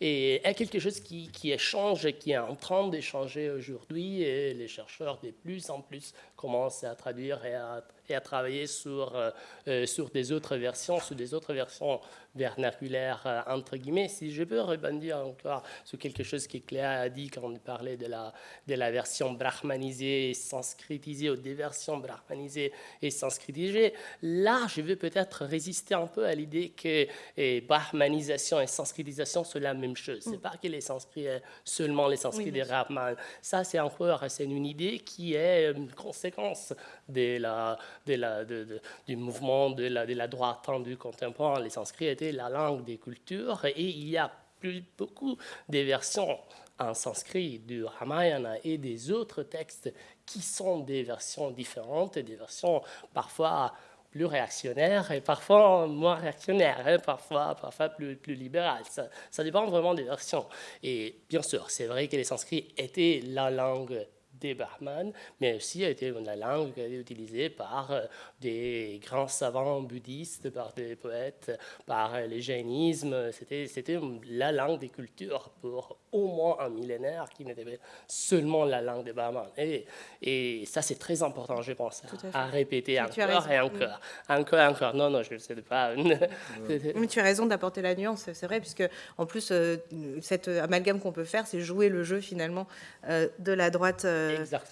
et est quelque chose qui, qui échange, qui est en train d'échanger aujourd'hui, et les chercheurs de plus en plus commencent à traduire et à, et à travailler sur, euh, euh, sur des autres versions, sur des autres versions vernaculaires, euh, entre guillemets. Si je peux rebondir encore sur quelque chose que Cléa a dit quand on parlait de la, de la version brahmanisée, sanskritisée, ou des versions brahmanisées, brahmanisé et sanskritisé. Là, je veux peut-être résister un peu à l'idée que eh, brahmanisation et sanskritisation sont la même chose. C'est mm. pas que les sanskrits, seulement les sanskrits des brahmanes. Ça, c'est encore c'est une idée qui est une conséquence de la, du mouvement de la, de la droite tendue contemporaine. Les sanskrits étaient la langue des cultures et il y a plus, beaucoup de versions en sanskrit du Ramayana et des autres textes qui sont des versions différentes, des versions parfois plus réactionnaires et parfois moins réactionnaires, hein, parfois, parfois plus, plus libérales. Ça, dépend vraiment des versions. Et bien sûr, c'est vrai que les sanskrits étaient la langue des Brahmanes, mais aussi a été la langue utilisée par euh, des grands savants bouddhistes, par des poètes, par euh, le jainisme. C'était la langue des cultures pour au moins un millénaire qui n'était seulement la langue des Brahmanes. Et, et ça, c'est très important, je pense, à, répéter encore et encore. Encore et encore. Non, non, je ne sais pas. (laughs) Mais tu as raison d'apporter la nuance, c'est vrai, puisque en plus, euh, cette amalgame qu'on peut faire, c'est jouer le jeu finalement de la droite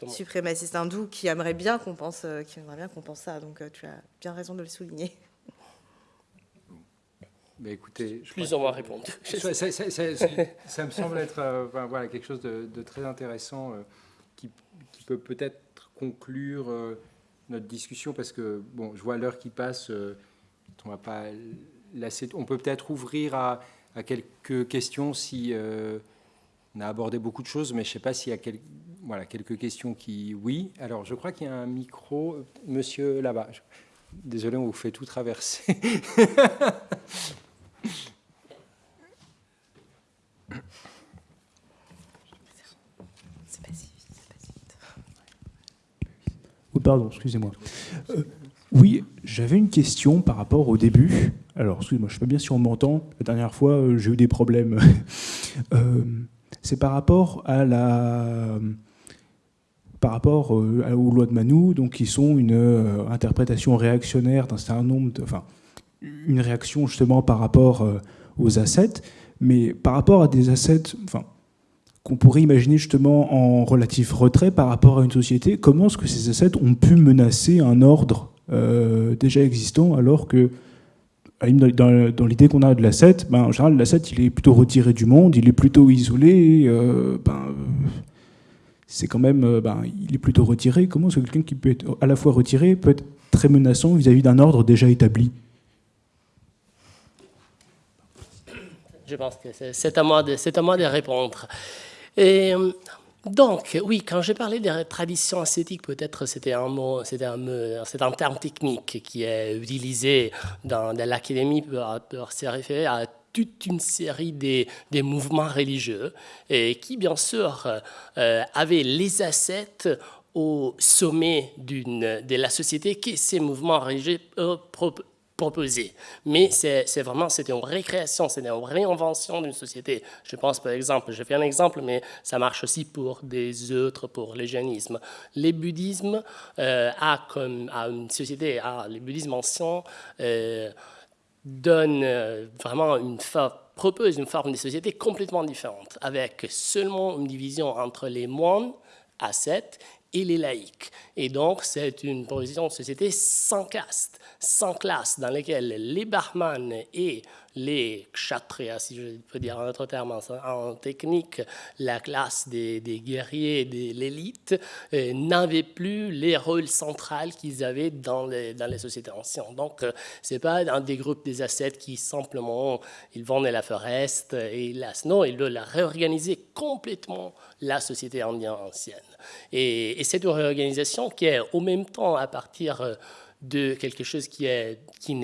suprémaciste hindou qui aimerait bien qu'on pense, qui aimerait bien qu'on pense ça. Donc tu as bien raison de le souligner. Mais écoutez, je plus ou moins répondre. (laughs) (laughs) Ça, me semble être euh, voilà, quelque chose de, très intéressant euh, qui, peut peut-être conclure euh, notre discussion parce que bon, je vois l'heure qui passe. on va pas On peut peut-être ouvrir à, à, quelques questions si on a abordé beaucoup de choses, mais je ne sais pas s'il y a voilà, quelques questions qui. Oui. Alors, je crois qu'il y a un micro, monsieur là-bas. Désolé, on vous fait tout traverser. (laughs) Pardon, excusez-moi. Euh, oui, j'avais une question par rapport au début. Alors, excusez-moi, je ne sais pas bien si on m'entend. La dernière fois, euh, j'ai eu des problèmes. (laughs) Euh, c'est par rapport à la par rapport aux lois de Manu, donc qui sont une interprétation réactionnaire d'un certain nombre de, une réaction justement par rapport aux assets, mais par rapport à des assets, enfin, qu'on pourrait imaginer justement en relatif retrait par rapport à une société, comment est-ce que ces assets ont pu menacer un ordre euh, déjà existant alors que dans, l'idée qu'on a de l'asset, ben, en général l'asset il est plutôt retiré du monde, il est plutôt isolé, euh, ben, c'est quand même, euh, ben, il est plutôt retiré. Comment est-ce que quelqu'un qui peut être à la fois retiré peut être très menaçant vis-à-vis d'un ordre déjà établi? Je pense que c'est à, moi de, à moi de répondre. Et euh, donc, oui, quand j'ai parlé des traditions ascétiques, peut-être c'était un mot, c'est un, terme technique qui est utilisé dans, l'académie pour, se référer à toute une série des, des mouvements religieux et qui, bien sûr, euh, avaient les ascètes au sommet de la société que ces mouvements religieux euh, proposé. Mais c'est vraiment, c'était une récréation, c'était une réinvention d'une société. Je pense par exemple, je fais un exemple, mais ça marche aussi pour des autres, pour le jainisme. Le bouddhisme euh, a comme a une société, a, le bouddhisme ancien euh, donne euh, vraiment une propose une forme de société complètement différente, avec seulement une division entre les moines, ascètes, et les laïcs. Et donc, c'est une position de société sans caste, sans classe, dans laquelle les barmanes et les kshatriyas, si je peux dire en autre terme, en, technique, la classe des, guerriers, de l'élite, euh, n'avaient plus les rôles centraux qu'ils avaient dans les, sociétés anciennes. Donc, euh, c'est pas un des groupes des ascètes qui simplement, ils vont dans la forêt et là, non, ils veulent réorganiser complètement la société indienne ancienne. Et, et c'est une réorganisation qui est au même temps à partir euh, de quelque chose qui, est, qui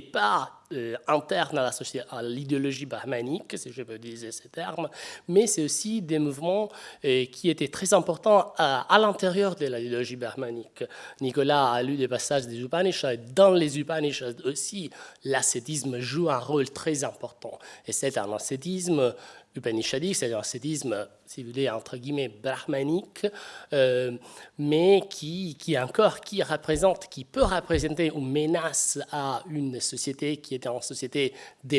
pas euh, interne à l'idéologie brahmanique, si je peux utiliser ces termes, mais c'est aussi des mouvements euh, qui étaient très importants à, l'intérieur de l'idéologie brahmanique. Nicolas a lu des passages des Upanishads. Dans les Upanishads aussi, l'ascétisme joue un rôle très important. Et c'est un ascétisme upanishadique, c'est un ascétisme si vous voulez, entre guillemets, brahmanique, euh, mais qui, qui encore, qui représente, qui peut représenter une menace à une société qui était en société de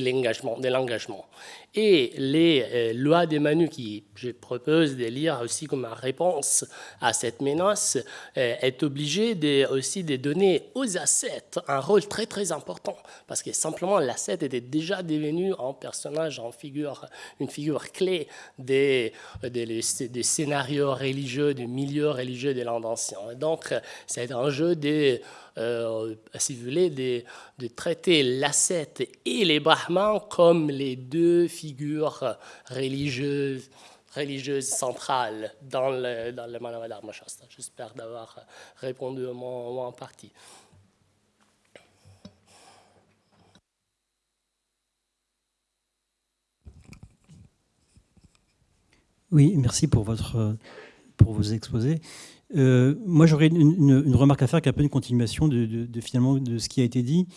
l'engagement. Et les euh, lois de Manu, qui je propose de lire aussi comme réponse à cette menace, euh, est obligé de, aussi de donner aux assets un rôle très très important, parce que simplement l'asset était déjà devenu un personnage, en figure, une figure clé des, des, scénarios religieux, du milieu religieux de l'Inde ancien. Donc c'est un jeu de euh, si vous voulez, de, traiter l'ascète et les brahmans comme les deux figures religieuses religieuse centrales dans le, dans le Manavadharma Shastra. J'espère d'avoir répondu au moins en partie. Oui, merci pour, votre, pour vos exposés. Euh, moi, j'aurais une, remarque à faire qui est un peu une continuation de, finalement de ce qui a été dit.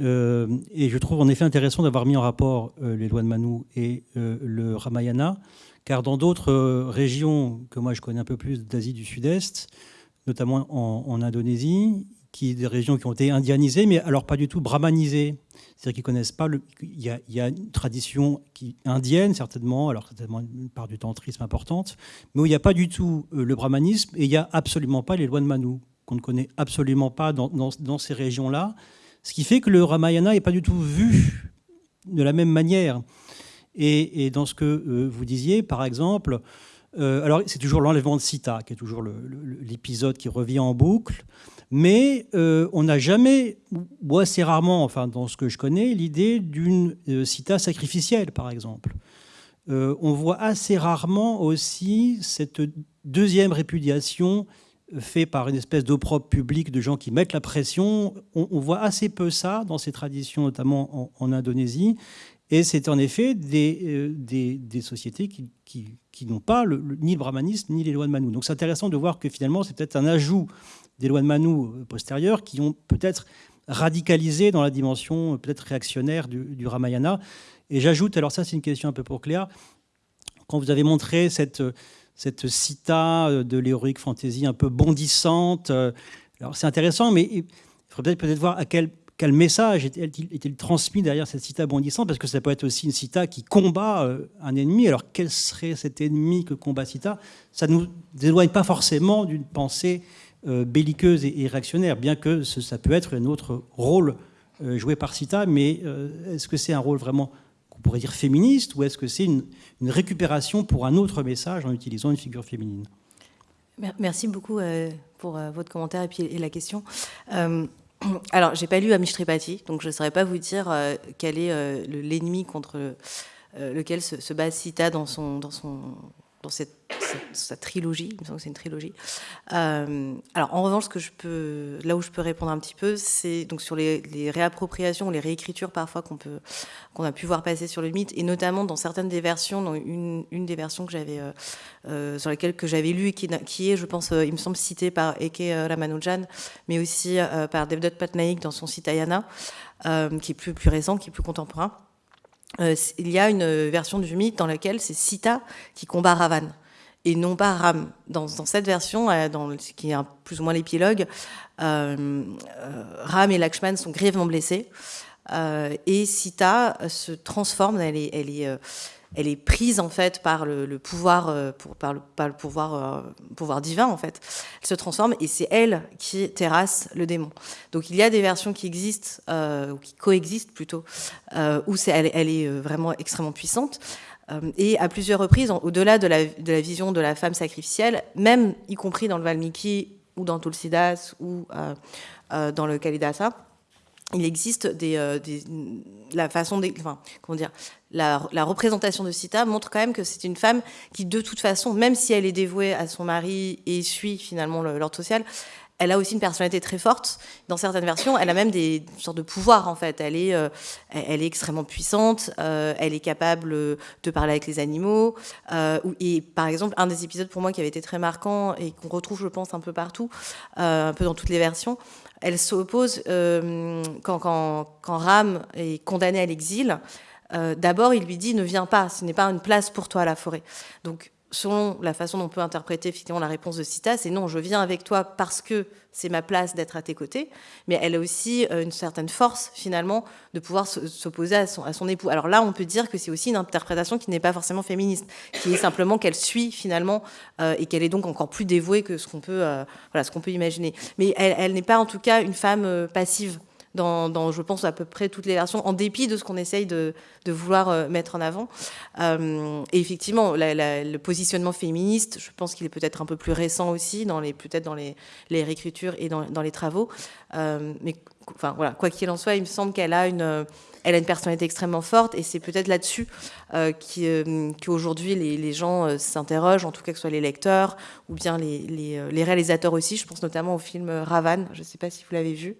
Euh, et je trouve en effet intéressant d'avoir mis en rapport euh, les lois de Manu et le Ramayana, car dans d'autres régions que moi je connais un peu plus d'Asie du Sud-Est, notamment en, en, Indonésie, qui des régions qui ont été indianisées, mais alors pas du tout brahmanisées. C'est-à-dire qu'ils connaissent pas. Il, y a, une tradition qui, indienne certainement, alors certainement une part du tantrisme importante, mais où il n'y a pas du tout euh, le brahmanisme et il n'y a absolument pas les lois de Manu qu'on ne connaît absolument pas dans, dans, ces régions-là. Ce qui fait que le Ramayana n'est pas du tout vu de la même manière. Et, dans ce que euh, vous disiez, par exemple, euh, alors c'est toujours l'enlèvement de Sita, qui est toujours l'épisode qui revient en boucle. Mais euh, on n'a jamais, ou assez rarement, enfin dans ce que je connais, l'idée d'une euh, cita sacrificielle, par exemple. Euh, on voit assez rarement aussi cette deuxième répudiation faite par une espèce d'opprobre public de gens qui mettent la pression. On, voit assez peu ça dans ces traditions, notamment en, Indonésie. Et c'est en effet des, des, sociétés qui, qui, n'ont pas ni le brahmanisme ni les lois de Manu. Donc c'est intéressant de voir que finalement c'est peut-être un ajout des lois de Manu euh, postérieures qui ont peut-être radicalisé dans la dimension euh, peut-être réactionnaire du, Ramayana. Et j'ajoute, alors ça c'est une question un peu pour Cléa, quand vous avez montré cette, euh, cette cita de l'héroïque fantasy un peu bondissante, alors c'est intéressant, mais il faudrait peut-être voir à quel, quel message est-il transmis derrière cette cita bondissante, parce que ça peut être aussi une cita qui combat un ennemi. Alors quel serait cet ennemi que combat cita Ça ne nous éloigne pas forcément d'une pensée belliqueuse et, réactionnaire, bien que ça peut être un autre rôle euh, joué par Sita, mais euh, est-ce que c'est un rôle vraiment qu'on pourrait dire féministe, ou est-ce que c'est une, récupération pour un autre message en utilisant une figure féminine? Merci beaucoup pour votre commentaire et puis la question. (clears throat) alors, j'ai pas lu Amish Tripathi, donc je ne saurais pas vous dire quel est l'ennemi contre lequel se, se, bat Sita dans son, dans son, dans cette, sa trilogie, il me semble que c'est une trilogie. Euh, alors en revanche, ce que je peux, là où je peux répondre un petit peu, c'est donc sur les, réappropriations, les réécritures parfois qu'on peut, qu'on a pu voir passer sur le mythe, et notamment dans certaines des versions, dans une, des versions que j'avais, euh, euh, sur lesquelles que j'avais lu qui, est, je pense, il me semble citée par Eke Ramanujan, mais aussi par Devdutt Patnaik dans son Citayana, qui est plus récent, qui est plus contemporain. Euh, il y a une version du mythe dans laquelle c'est Sita qui combat Ravan et non pas Ram. Dans, cette version, euh, dans, qui est plus ou moins l'épilogue, euh, Ram et Lakshman sont grièvement blessés et Sita se transforme, elle est elle est prise en fait par le, pouvoir, euh, par, le, euh, pouvoir divin en fait. Elle se transforme et c'est elle qui terrasse le démon. Donc il y a des versions qui existent euh, ou qui coexistent plutôt où c'est elle, est vraiment extrêmement puissante. Et à plusieurs reprises, au-delà de de la, vision de la femme sacrificielle, même y compris dans le Valmiki ou dans Tulsidas ou dans le Kalidasa, il existe euh, la façon, comment dire, la, représentation de Sita montre quand même que c'est une femme qui, de toute façon, même si elle est dévouée à son mari et suit finalement l'ordre social, elle a aussi une personnalité très forte. Dans certaines versions, elle a même des sortes de pouvoirs en fait. Elle est, euh, extrêmement puissante. Euh, elle est capable de parler avec les animaux. et par exemple, un des épisodes pour moi qui avait été très marquant et qu'on retrouve, je pense, un peu partout, un peu dans toutes les versions, elle s'oppose euh, quand, quand, Ram est condamné à l'exil. Euh, d'abord, il lui dit ne viens pas, ce n'est pas une place pour toi la forêt. Donc selon la façon dont on peut interpréter effectivement la réponse de Sita, c'est non, je viens avec toi parce que c'est ma place d'être à tes côtés, mais elle a aussi euh, une certaine force finalement de pouvoir s'opposer à son, époux. Alors là, on peut dire que c'est aussi une interprétation qui n'est pas forcément féministe, qui est simplement qu'elle suit finalement euh, et qu'elle est donc encore plus dévouée que ce qu'on peut, euh, imaginer. Mais elle n'est pas en tout cas une femme passive dans, je pense, à peu près toutes les versions, en dépit de ce qu'on essaye de, vouloir euh, mettre en avant. Euh, et effectivement, le positionnement féministe, je pense qu'il est peut-être un peu plus récent aussi, peut-être dans les, les, réécritures et dans, les travaux. Euh, mais quoi qu'il en soit, il me semble qu'elle a une personnalité extrêmement forte et c'est peut-être là-dessus qu'aujourd'hui les, gens s'interrogent, en tout cas que ce soit les lecteurs ou bien les, les, les, réalisateurs aussi. Je pense notamment au film Ravan, je ne sais pas si vous l'avez vu.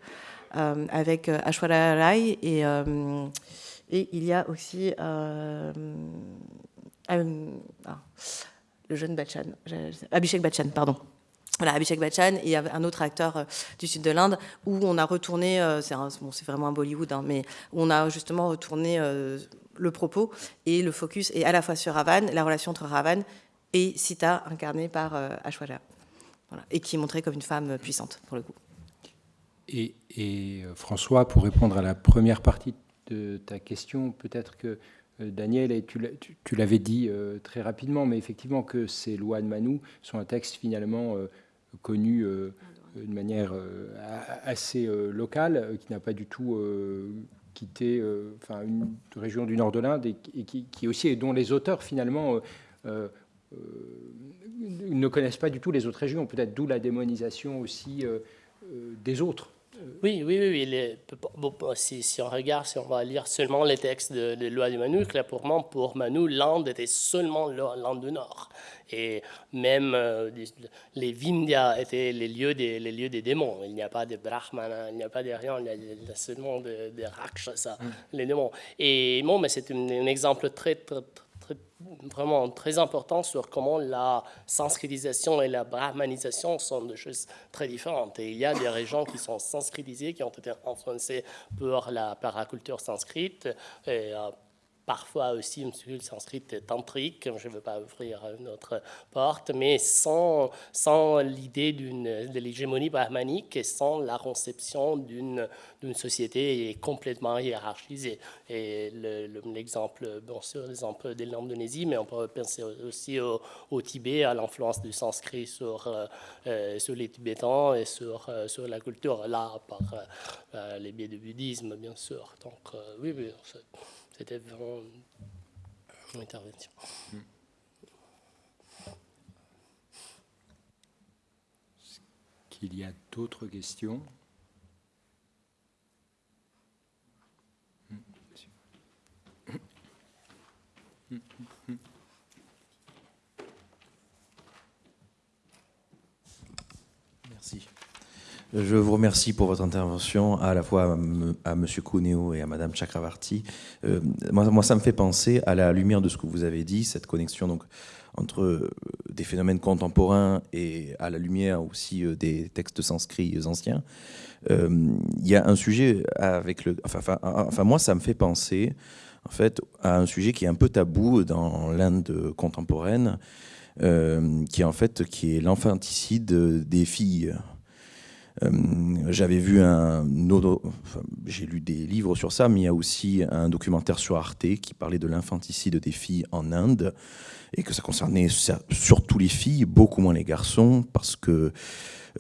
Euh, avec euh, Ashwara Rai et, euh, et il y a aussi ah, le jeune Bachchan, Abhishek Bachchan, pardon. Voilà, Abhishek Bachchan et un autre acteur du sud de l'Inde où on a retourné, c'est vraiment un Bollywood, hein, mais on a justement retourné le propos et le focus est à la fois sur Ravan, la relation entre Ravan et Sita, incarnée par Ashwara, voilà, et qui est montrée comme une femme puissante pour le coup. Et, euh, François, pour répondre à la première partie de ta question, peut-être que euh, Daniel, et tu l'avais dit euh, très rapidement, mais effectivement que ces lois de Manou sont un texte finalement connu de manière assez locale, qui n'a pas du tout quitté une région du nord de l'Inde et, qui, qui, aussi, dont les auteurs finalement ne connaissent pas du tout les autres régions, peut-être d'où la démonisation aussi des autres. Oui, oui, oui. si, on regarde, si on va lire seulement les textes de, de loi de Manu, clairement, pour Manu, l'Inde était seulement l'Inde du Nord. Et même euh, les Vindhyas étaient les lieux, des, les lieux des démons. Il n'y a pas de Brahmana, il n'y a pas de rien, il y a, seulement des de Rakshasa, mm. les démons. Et bon, mais c'est un, un, exemple très, très vraiment très important sur comment la sanskritisation et la brahmanisation sont deux choses très différentes. Et il y a des régions qui sont sanskritisées, qui ont été influencées par la, par la culture sanskrite, et, euh, parfois aussi une le sanskrit tantrique, je ne veux pas ouvrir notre porte, mais sans, sans l'idée de l'hégémonie brahmanique et sans la conception d'une société complètement hiérarchisée. Et l'exemple, bon sûr, l'exemple de l'Indonésie, mais on peut penser aussi au, Tibet, à l'influence du sanskrit sur, euh, euh, sur les Tibétains et sur, euh, sur la culture là, par les biais du bouddhisme, bien sûr. Donc, oui, oui. C'était vraiment une intervention. Est-ce qu'il y a d'autres questions? Je vous remercie pour votre intervention, à la fois à M. Cuneo et à Mme Chakravarti. Euh, moi, ça me fait penser, à la lumière de ce que vous avez dit, cette connexion donc, entre euh, des phénomènes contemporains et à la lumière aussi euh, des textes sanscrits anciens. Il y a un sujet avec le... Enfin, moi, ça me fait penser, en fait, à un sujet qui est un peu tabou dans l'Inde contemporaine, qui est en fait qui est l'infanticide des filles. Euh, j'avais vu un j'ai lu des livres sur ça, mais il y a aussi un documentaire sur Arte qui parlait de l'infanticide des filles en Inde et que ça concernait surtout les filles, beaucoup moins les garçons, parce que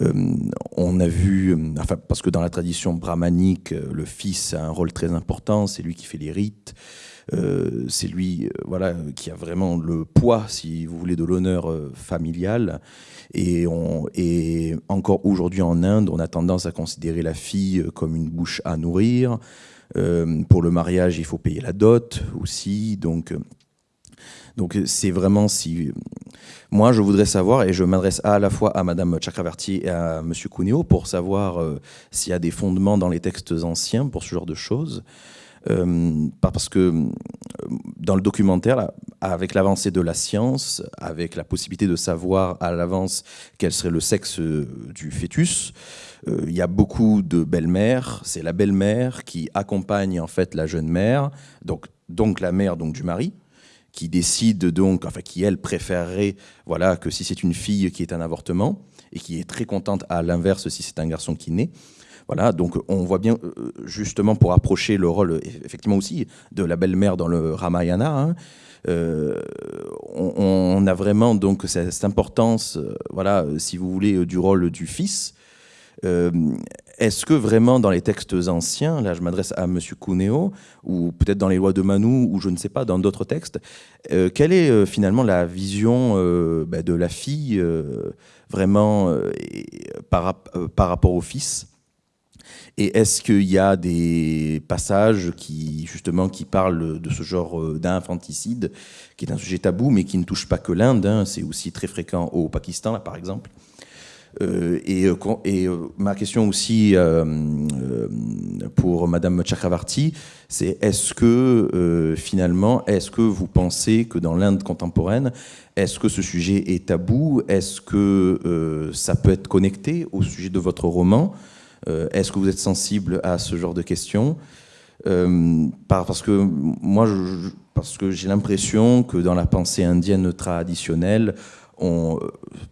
euh, on a vu, enfin, parce que dans la tradition brahmanique, le fils a un rôle très important, c'est lui qui fait les rites, euh, c'est lui, voilà, qui a vraiment le poids, si vous voulez, de l'honneur familial. Et, encore aujourd'hui en Inde, on a tendance à considérer la fille comme une bouche à nourrir. Euh, pour le mariage, il faut payer la dot aussi. Donc, donc c'est vraiment si... Moi, je voudrais savoir, et je m'adresse à la fois à Madame Chakravarti et à Monsieur Cuneo pour savoir euh, s'il y a des fondements dans les textes anciens pour ce genre de choses. Euh, parce que euh, dans le documentaire, avec l'avancée de la science, avec la possibilité de savoir à l'avance quel serait le sexe euh, du fœtus, il y a beaucoup de belles-mères. C'est la belle-mère qui accompagne en fait la jeune mère, donc, donc la mère donc du mari, qui décide donc, enfin qui elle préférerait, voilà, que si c'est une fille qui est un avortement et qui est très contente à l'inverse si c'est un garçon qui naît. Voilà, donc on voit bien, euh, justement, pour approcher le rôle, effectivement aussi, de la belle-mère dans le Ramayana, hein, euh, on, a vraiment donc cette, importance, euh, voilà, si vous voulez, du rôle du fils. Est-ce que vraiment dans les textes anciens, là je m'adresse à M. Cuneo, ou peut-être dans les lois de Manu, ou je ne sais pas, dans d'autres textes, quelle est finalement la vision bah, de la fille vraiment par rapport au fils? Et est-ce qu'il y a des passages qui, justement, qui parlent de ce genre euh, d'infanticide, qui est un sujet tabou, mais qui ne touche pas que l'Inde, hein, c'est aussi très fréquent au Pakistan, là, par exemple. Euh, et, euh, ma question aussi pour Madame Chakravarti, c'est est-ce que finalement, est-ce que vous pensez que dans l'Inde contemporaine, est-ce que ce sujet est tabou? Est-ce que ça peut être connecté au sujet de votre roman? Est-ce que vous êtes sensible à ce genre de questions euh, Parce que moi, parce que j'ai l'impression que dans la pensée indienne traditionnelle, on,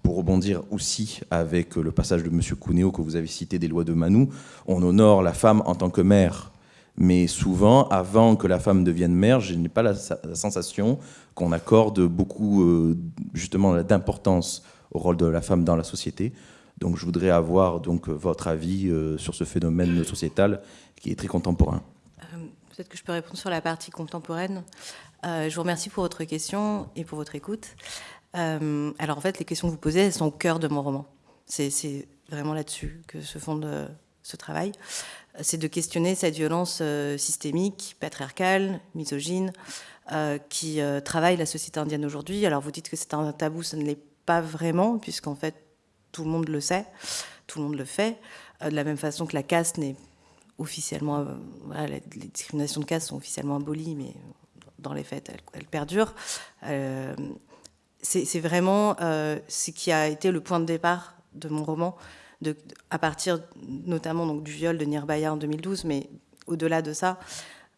pour rebondir aussi avec le passage de M. Cuneo que vous avez cité des lois de Manu, on honore la femme en tant que mère. Mais souvent, avant que la femme devienne mère, je n'ai pas la, sensation qu'on accorde beaucoup euh, justement d'importance au rôle de la femme dans la société. Donc je voudrais avoir donc votre avis euh, sur ce phénomène sociétal qui est très contemporain. Euh, peut-être que je peux répondre sur la partie contemporaine. Euh, je vous remercie pour votre question et pour votre écoute. alors en fait, les questions que vous posez, elles sont au cœur de mon roman. C'est vraiment là-dessus que se fonde ce travail. C'est de questionner cette violence systémique, patriarcale, misogyne, qui travaille la société indienne aujourd'hui. Alors vous dites que c'est un tabou, ce ne l'est pas vraiment, puisqu'en fait, tout le monde le sait, tout le monde le fait. Euh, de la même façon que la caste n'est officiellement, euh, les, discriminations de caste sont officiellement abolies, mais dans les faits, elles, perdurent. Euh, c'est vraiment ce qui a été le point de départ de mon roman, à partir notamment donc, du viol de Nirbaya en 2012, mais au-delà de ça,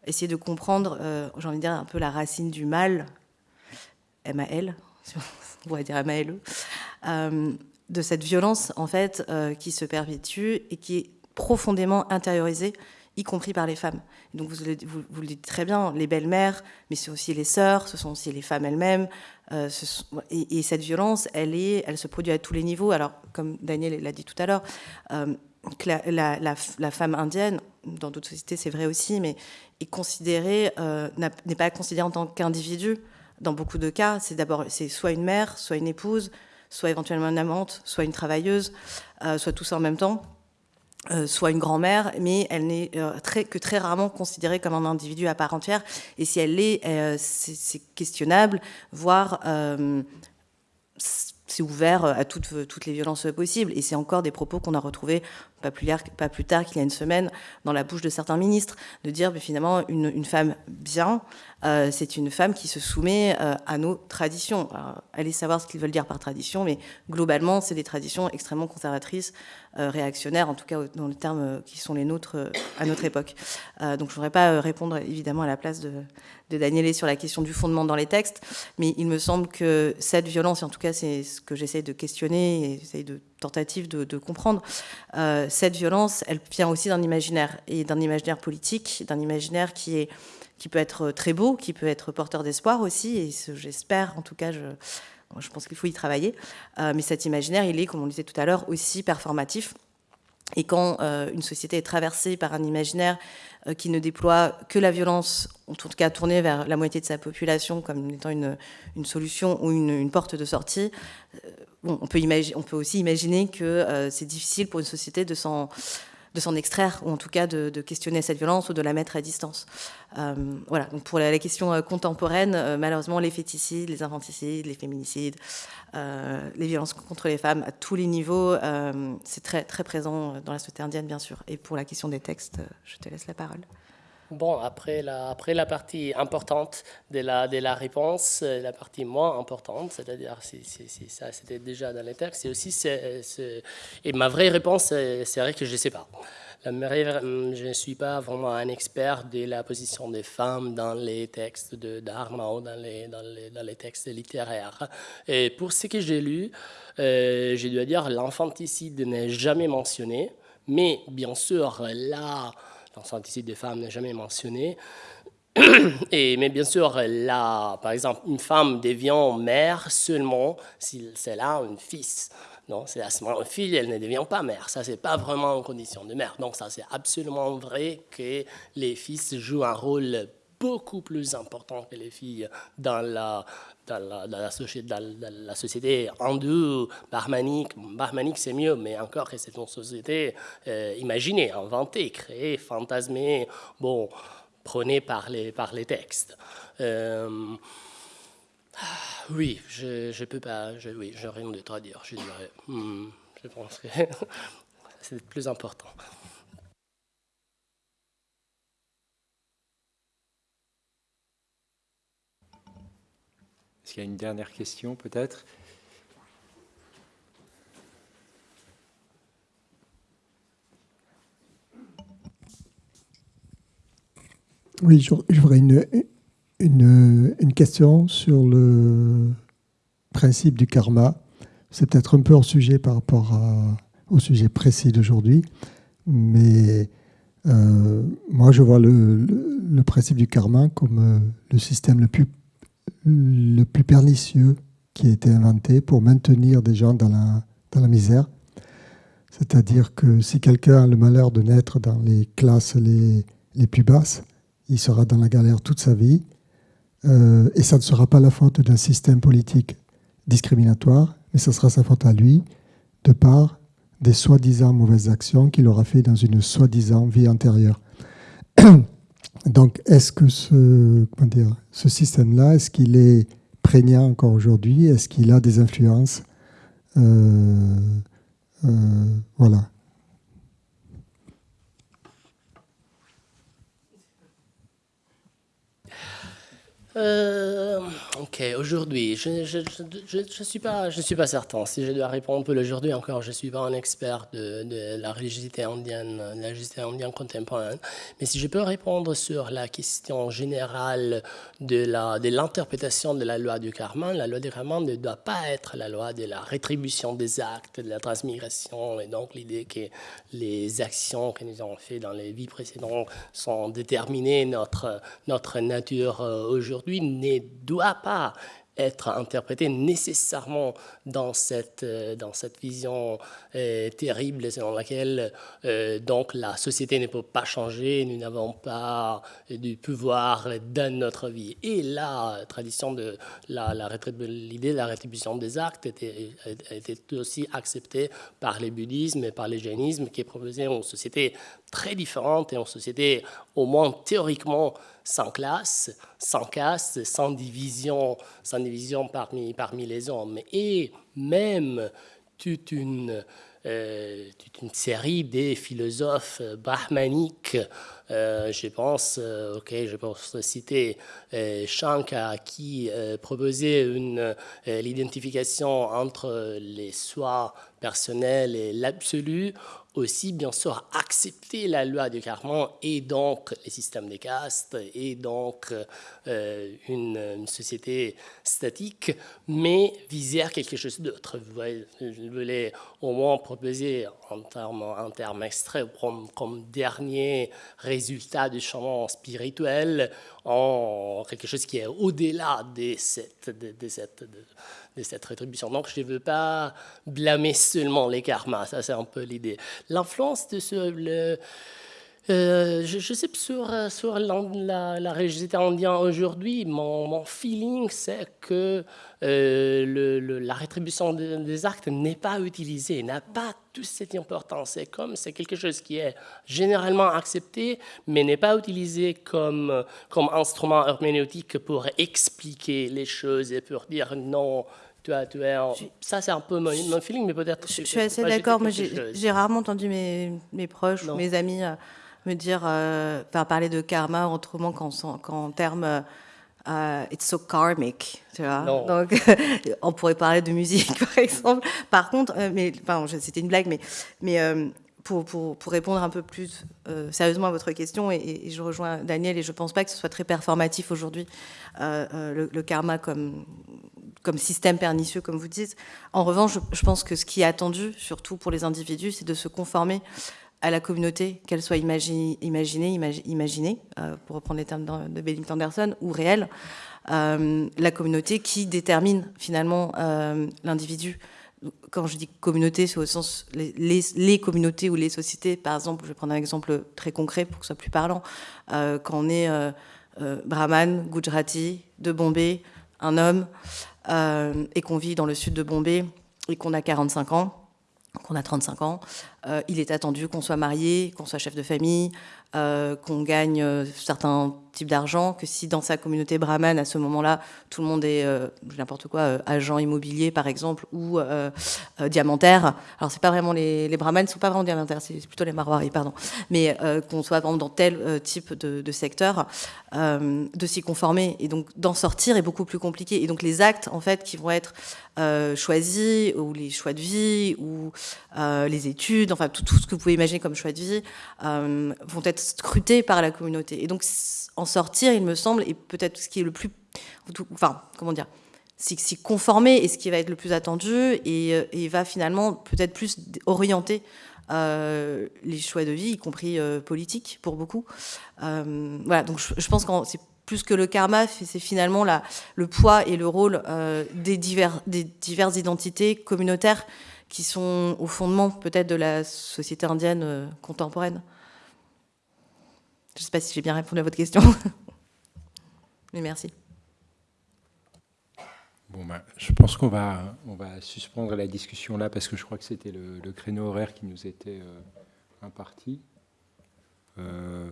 essayer de comprendre, j'ai envie de dire, un peu la racine du mal, M-A-L, (laughs) on pourrait dire M-A-L-E, de cette violence en fait euh, qui se perpétue et qui est profondément intériorisée, y compris par les femmes. donc vous, vous, le dites très bien, les belles-mères, mais c'est aussi les sœurs, ce sont aussi les femmes elles-mêmes. Euh, et, cette violence, elle, est, elle se produit à tous les niveaux. Alors, comme Daniel l'a dit tout à l'heure, euh, la, la, femme indienne, dans d'autres sociétés c'est vrai aussi, mais est considérée, n'est pas considérée en tant qu'individu. Dans beaucoup de cas, c'est d'abord c'est soit une mère, soit une épouse, soit éventuellement une amante, soit une travailleuse, euh, soit tout ça en même temps. Euh, soit une grand-mère, mais elle n'est euh, que très rarement considérée comme un individu à part entière. Et si elle l'est, c'est questionnable, voire c'est ouvert à toutes les violences possibles. Et c'est encore des propos qu'on a retrouvés pas plus, tard qu'il y a une semaine dans la bouche de certains ministres, de dire mais finalement une, femme bien, euh, c'est une femme qui se soumet euh, à nos traditions. allez savoir ce qu'ils veulent dire par tradition, mais globalement, c'est des traditions extrêmement conservatrices, euh, réactionnaires, en tout cas dans les termes qui sont les nôtres à notre époque. donc je ne voudrais pas répondre évidemment à la place de, de Danielé sur la question du fondement dans les textes, mais il me semble que cette violence, en tout cas c'est ce que j'essaie de questionner et j'essaie de tentative de, comprendre, cette violence, elle vient aussi d'un imaginaire, et d'un imaginaire politique, d'un imaginaire qui est qui peut être très beau, qui peut être porteur d'espoir aussi, et j'espère, en tout cas, je, je pense qu'il faut y travailler. Euh, mais cet imaginaire, il est, comme on le disait tout à l'heure, aussi performatif. Et quand euh, une société est traversée par un imaginaire euh, qui ne déploie que la violence, en tout cas tournée vers la moitié de sa population comme étant une, solution ou une, porte de sortie, bon, on, peut on, peut aussi imaginer que c'est difficile pour une société de s'en de s'en extraire, ou en tout cas de, questionner cette violence ou de la mettre à distance. Euh, voilà, donc pour la, question euh, contemporaine, euh, malheureusement, les féticides, les infanticides, les féminicides, les violences contre les femmes à tous les niveaux, c'est très, très présent dans la société indienne, bien sûr. Et pour la question des textes, je te laisse la parole. Bon, après la, après la partie importante de la, de la réponse, la partie moins importante, c'est-à-dire si, ça c'était déjà dans les textes, et aussi, et ma vraie réponse, c'est vrai que je ne sais pas. je ne suis pas vraiment un expert de la position des femmes dans les textes Dharma ou dans les, dans les, dans les textes littéraires. Et pour ce que j'ai lu, euh, je dois dire l'infanticide n'est jamais mentionné, mais bien sûr, là, l'infanticide des femmes n'est jamais mentionné. (clears throat) Et, mais bien sûr, là, par exemple, une femme devient mère seulement si c'est là un fils. Non, c'est à ce moment une fille, elle ne devient pas mère. Ça, c'est pas vraiment une condition de mère. Donc, ça, c'est absolument vrai que les fils jouent un rôle beaucoup plus important que les filles dans la, dans la, société, dans la société hindoue, barmanique. Barmanique, c'est mieux, mais encore que c'est une société euh, imaginée, inventée, créée, fantasmée, bon, prônée par les, par les textes. Euh, oui, je ne peux pas, je, oui, j'ai rien d'autre à dire, je dirais. Hmm, je pense que (laughs) c'est le plus important. Qu'il y a une dernière question peut-être Oui, j'aurais une, une, une, question sur le principe du karma. C'est peut-être un peu hors sujet par rapport au sujet précis d'aujourd'hui, mais euh, moi je vois le, le, principe du karma comme euh, le système le plus, le plus pernicieux qui a été inventé pour maintenir des gens dans la, misère. C'est-à-dire que si quelqu'un a le malheur de naître dans les classes les, les plus basses, il sera dans la galère toute sa vie. Euh, et ça ne sera pas la faute d'un système politique discriminatoire, mais ce sera sa faute à lui, de par des soi-disant mauvaises actions qu'il aura fait dans une soi-disant vie antérieure. (clears throat) Donc, est-ce que ce, système-là, est-ce qu'il est prégnant encore aujourd'hui? Est-ce qu'il a des influences? Euh, euh, Voilà. Euh, ok, aujourd'hui, je ne suis, pas, je suis pas certain. Si je dois répondre pour l'aujourd'hui encore, je ne suis pas un expert de, la religiosité indienne, de la religiosité indienne contemporaine. Mais si je peux répondre sur la question générale de l'interprétation de, de la loi du karma, la loi du karma ne doit pas être la loi de la rétribution des actes, de la transmigration. Et donc l'idée que les actions que nous avons faites dans les vies précédentes sont déterminées notre, notre nature euh, aujourd'hui ne doit pas être interprété nécessairement dans cette, euh, dans cette vision euh, terrible selon laquelle euh, donc la société ne peut pas changer, nous n'avons pas du pouvoir dans notre vie. Et la tradition de la, l'idée de la rétribution des actes était, aussi acceptée par les bouddhismes et par le jainisme qui proposaient une société très différente et une société au moins théoriquement sans classe, sans caste, sans division, sans division parmi, parmi les hommes. Et même toute une, euh, toute une série des philosophes brahmaniques, euh, je pense, euh, ok, je pense citer Shankar qui proposait l'identification entre les soi personnels et l'absolu, aussi, bien sûr, accepter la loi du karma et donc les systèmes de caste et donc euh, une, société statique, mais viser quelque chose d'autre. Je voulais au moins proposer en termes, en termes extraits comme, dernier résultat du changement spirituel en quelque chose qui est au-delà de cette, cette rétribution. Donc, je ne veux pas blâmer seulement les karmas, ça c'est un peu l'idée. L'influence de ce... Le, euh, je, sais sur, sur la, la, réalité indienne aujourd'hui, mon, mon, feeling c'est que euh, le, la rétribution des, actes n'est pas utilisée, n'a pas toute cette importance. C'est comme c'est quelque chose qui est généralement accepté, mais n'est pas utilisé comme, comme instrument herméneutique pour expliquer les choses et pour dire non, tu tu es Ça, c'est un peu mon, feeling, mais peut-être. Je, suis assez d'accord. Moi, j'ai rarement entendu mes, mes proches ou mes amis euh, me dire, euh, parler de karma autrement qu'en termes. Euh, it's so karmic, tu vois. Donc, (laughs) on pourrait parler de musique, (laughs) par exemple. Par contre, mais, c'était une blague, mais, mais pour, pour, pour, répondre un peu plus sérieusement à votre question, et, je rejoins Daniel, et je ne pense pas que ce soit très performatif aujourd'hui, le, le, karma comme, comme système pernicieux, comme vous dites. En revanche, je, pense que ce qui est attendu, surtout pour les individus, c'est de se conformer à la communauté, qu'elle soit imaginée, imaginée, pour reprendre les termes de Benedict Anderson, ou réelle, la communauté qui détermine finalement l'individu quand je dis communauté, c'est au sens les, communautés ou les sociétés. Par exemple, je vais prendre un exemple très concret pour que ce soit plus parlant. Euh, quand on est euh, euh, brahman, gujarati, de Bombay, un homme, et qu'on vit dans le sud de Bombay et qu'on a 45 ans, qu'on a 35 ans, il est attendu qu'on soit marié, qu'on soit chef de famille, qu'on gagne certains type d'argent que si dans sa communauté brahmane, à ce moment-là, tout le monde est euh, n'importe quoi, euh, agent immobilier par exemple, ou euh, diamantaire. Alors c'est pas vraiment les, les brahmanes, sont pas vraiment diamantaires, c'est plutôt les marwaris, pardon. Mais qu'on soit dans tel type de, secteur, de s'y conformer et donc d'en sortir est beaucoup plus compliqué. Et donc les actes en fait qui vont être choisis ou les choix de vie ou les études, enfin tout, ce que vous pouvez imaginer comme choix de vie, vont être scrutés par la communauté. Et donc en sortir, il me semble, et peut-être ce qui est le plus, enfin, comment dire, s'y conformer et ce qui va être le plus attendu et, euh, va finalement peut-être plus orienter euh, les choix de vie, y compris euh, politiques pour beaucoup. voilà, donc je, pense que c'est plus que le karma, c'est finalement la, le poids et le rôle des, divers, des diverses identités communautaires qui sont au fondement peut-être de la société indienne contemporaine. Je ne sais pas si j'ai bien répondu à votre question. (laughs) Mais merci. Bon, ben, je pense qu'on va, on va suspendre la discussion là parce que je crois que c'était le, créneau horaire qui nous était euh, imparti. Euh,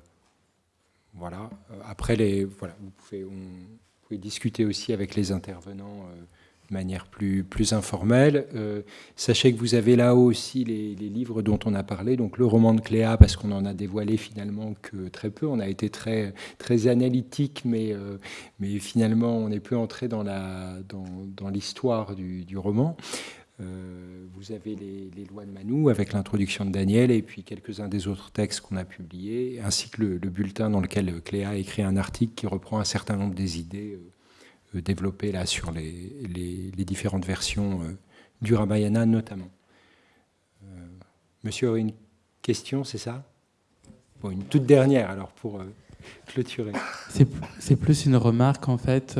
voilà. Après, les, voilà, vous, pouvez, discuter aussi avec les intervenants. Euh, manière plus, plus informelle. Euh, sachez que vous avez là-haut aussi les, livres dont on a parlé, donc le roman de Cléa, parce qu'on en a dévoilé finalement que très peu. On a été très, très analytique, mais, euh, mais finalement on est peu entré dans l'histoire dans, du, du, roman. Euh, vous avez les, lois de Manou avec l'introduction de Daniel et puis quelques-uns des autres textes qu'on a publiés, ainsi que le, le, bulletin dans lequel Cléa a écrit un article qui reprend un certain nombre des idées développé là sur les, les, différentes versions euh, du Ramayana notamment. Euh, monsieur une question, c'est ça? Bon, Une toute dernière alors pour clôturer. C'est plus une remarque en fait.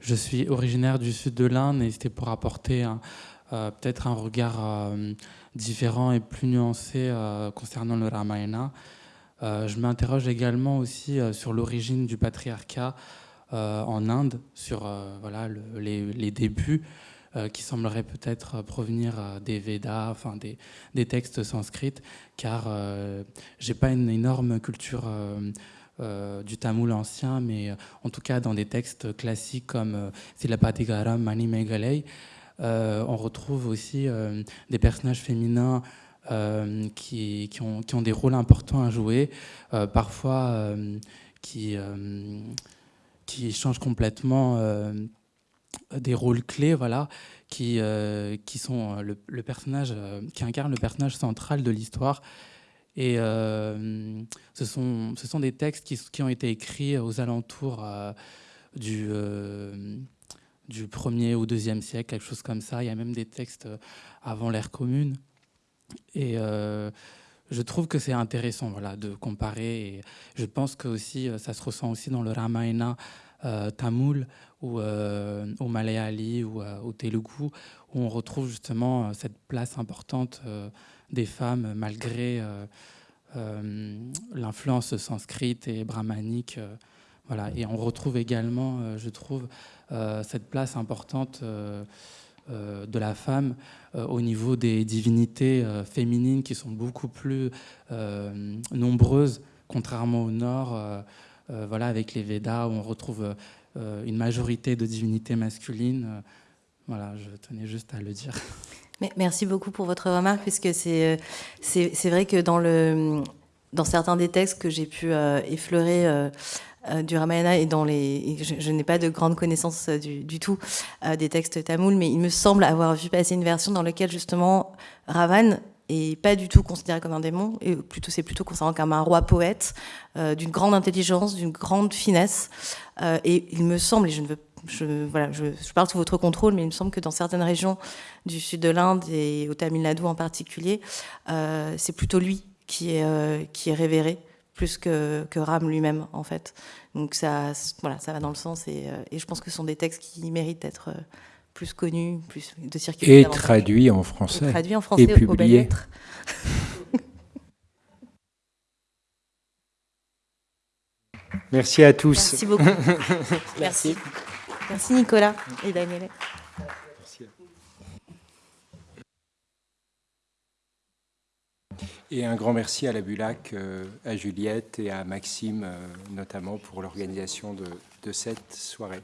je suis originaire du sud de l'Inde et c'était pour apporter peut-être un regard différent et plus nuancé concernant le Ramayana. je m'interroge également aussi sur l'origine du patriarcat euh, en Inde sur euh, voilà, les, débuts euh, qui sembleraient peut-être provenir des Védas, enfin des, des textes sanscrits, car j'ai pas une énorme culture du tamoul ancien, mais en tout cas dans des textes classiques comme Silapatigaram, Mani Megalei, on retrouve aussi des personnages féminins qui, qui, ont, qui, ont, des rôles importants à jouer, parfois qui qui change complètement euh, des rôles clés, voilà, qui, euh, qui sont le, personnage, euh, qui incarne le personnage central de l'histoire. Et ce, sont, ce sont des textes qui, qui, ont été écrits aux alentours du, du 1er ou 2e siècle, quelque chose comme ça. Il y a même des textes avant l'ère commune. Et je trouve que c'est intéressant voilà, de comparer. Et je pense que aussi, euh, ça se ressent aussi dans le Ramayana euh, tamoul ou euh, au Malayali ou au Telugu, où on retrouve justement cette place importante des femmes malgré l'influence sanscrite et brahmanique. voilà. Et on retrouve également, je trouve, cette place importante euh, de la femme euh, au niveau des divinités euh, féminines qui sont beaucoup plus nombreuses, contrairement au Nord, voilà, avec les Védas, où on retrouve une majorité de divinités masculines. voilà, je tenais juste à le dire. Merci beaucoup pour votre remarque, puisque c'est vrai que dans, le, dans certains des textes que j'ai pu effleurer euh, du Ramayana et dans les. Je, n'ai pas de grande connaissance euh, du, tout euh, des textes tamouls, mais il me semble avoir vu passer une version dans laquelle justement Ravan et pas du tout considéré comme un démon, et plutôt c'est plutôt considéré comme un roi poète, d'une grande intelligence, d'une grande finesse. et il me semble, et je ne veux je, voilà, je, parle sous votre contrôle, mais il me semble que dans certaines régions du sud de l'Inde et au Tamil Nadu en particulier, c'est plutôt lui qui est, qui est révéré plus que, que Ram lui-même, en fait. Donc ça, voilà, ça va dans le sens, et, et, je pense que ce sont des textes qui méritent d'être plus connu, plus de circuler. Et traduit en français. Et traduit en français et publié. Merci à tous. Merci beaucoup. (laughs) Merci. Merci Nicolas et Daniel. Et un grand merci à la Bulac, euh, à Juliette et à Maxime, euh, notamment pour l'organisation de, de cette soirée.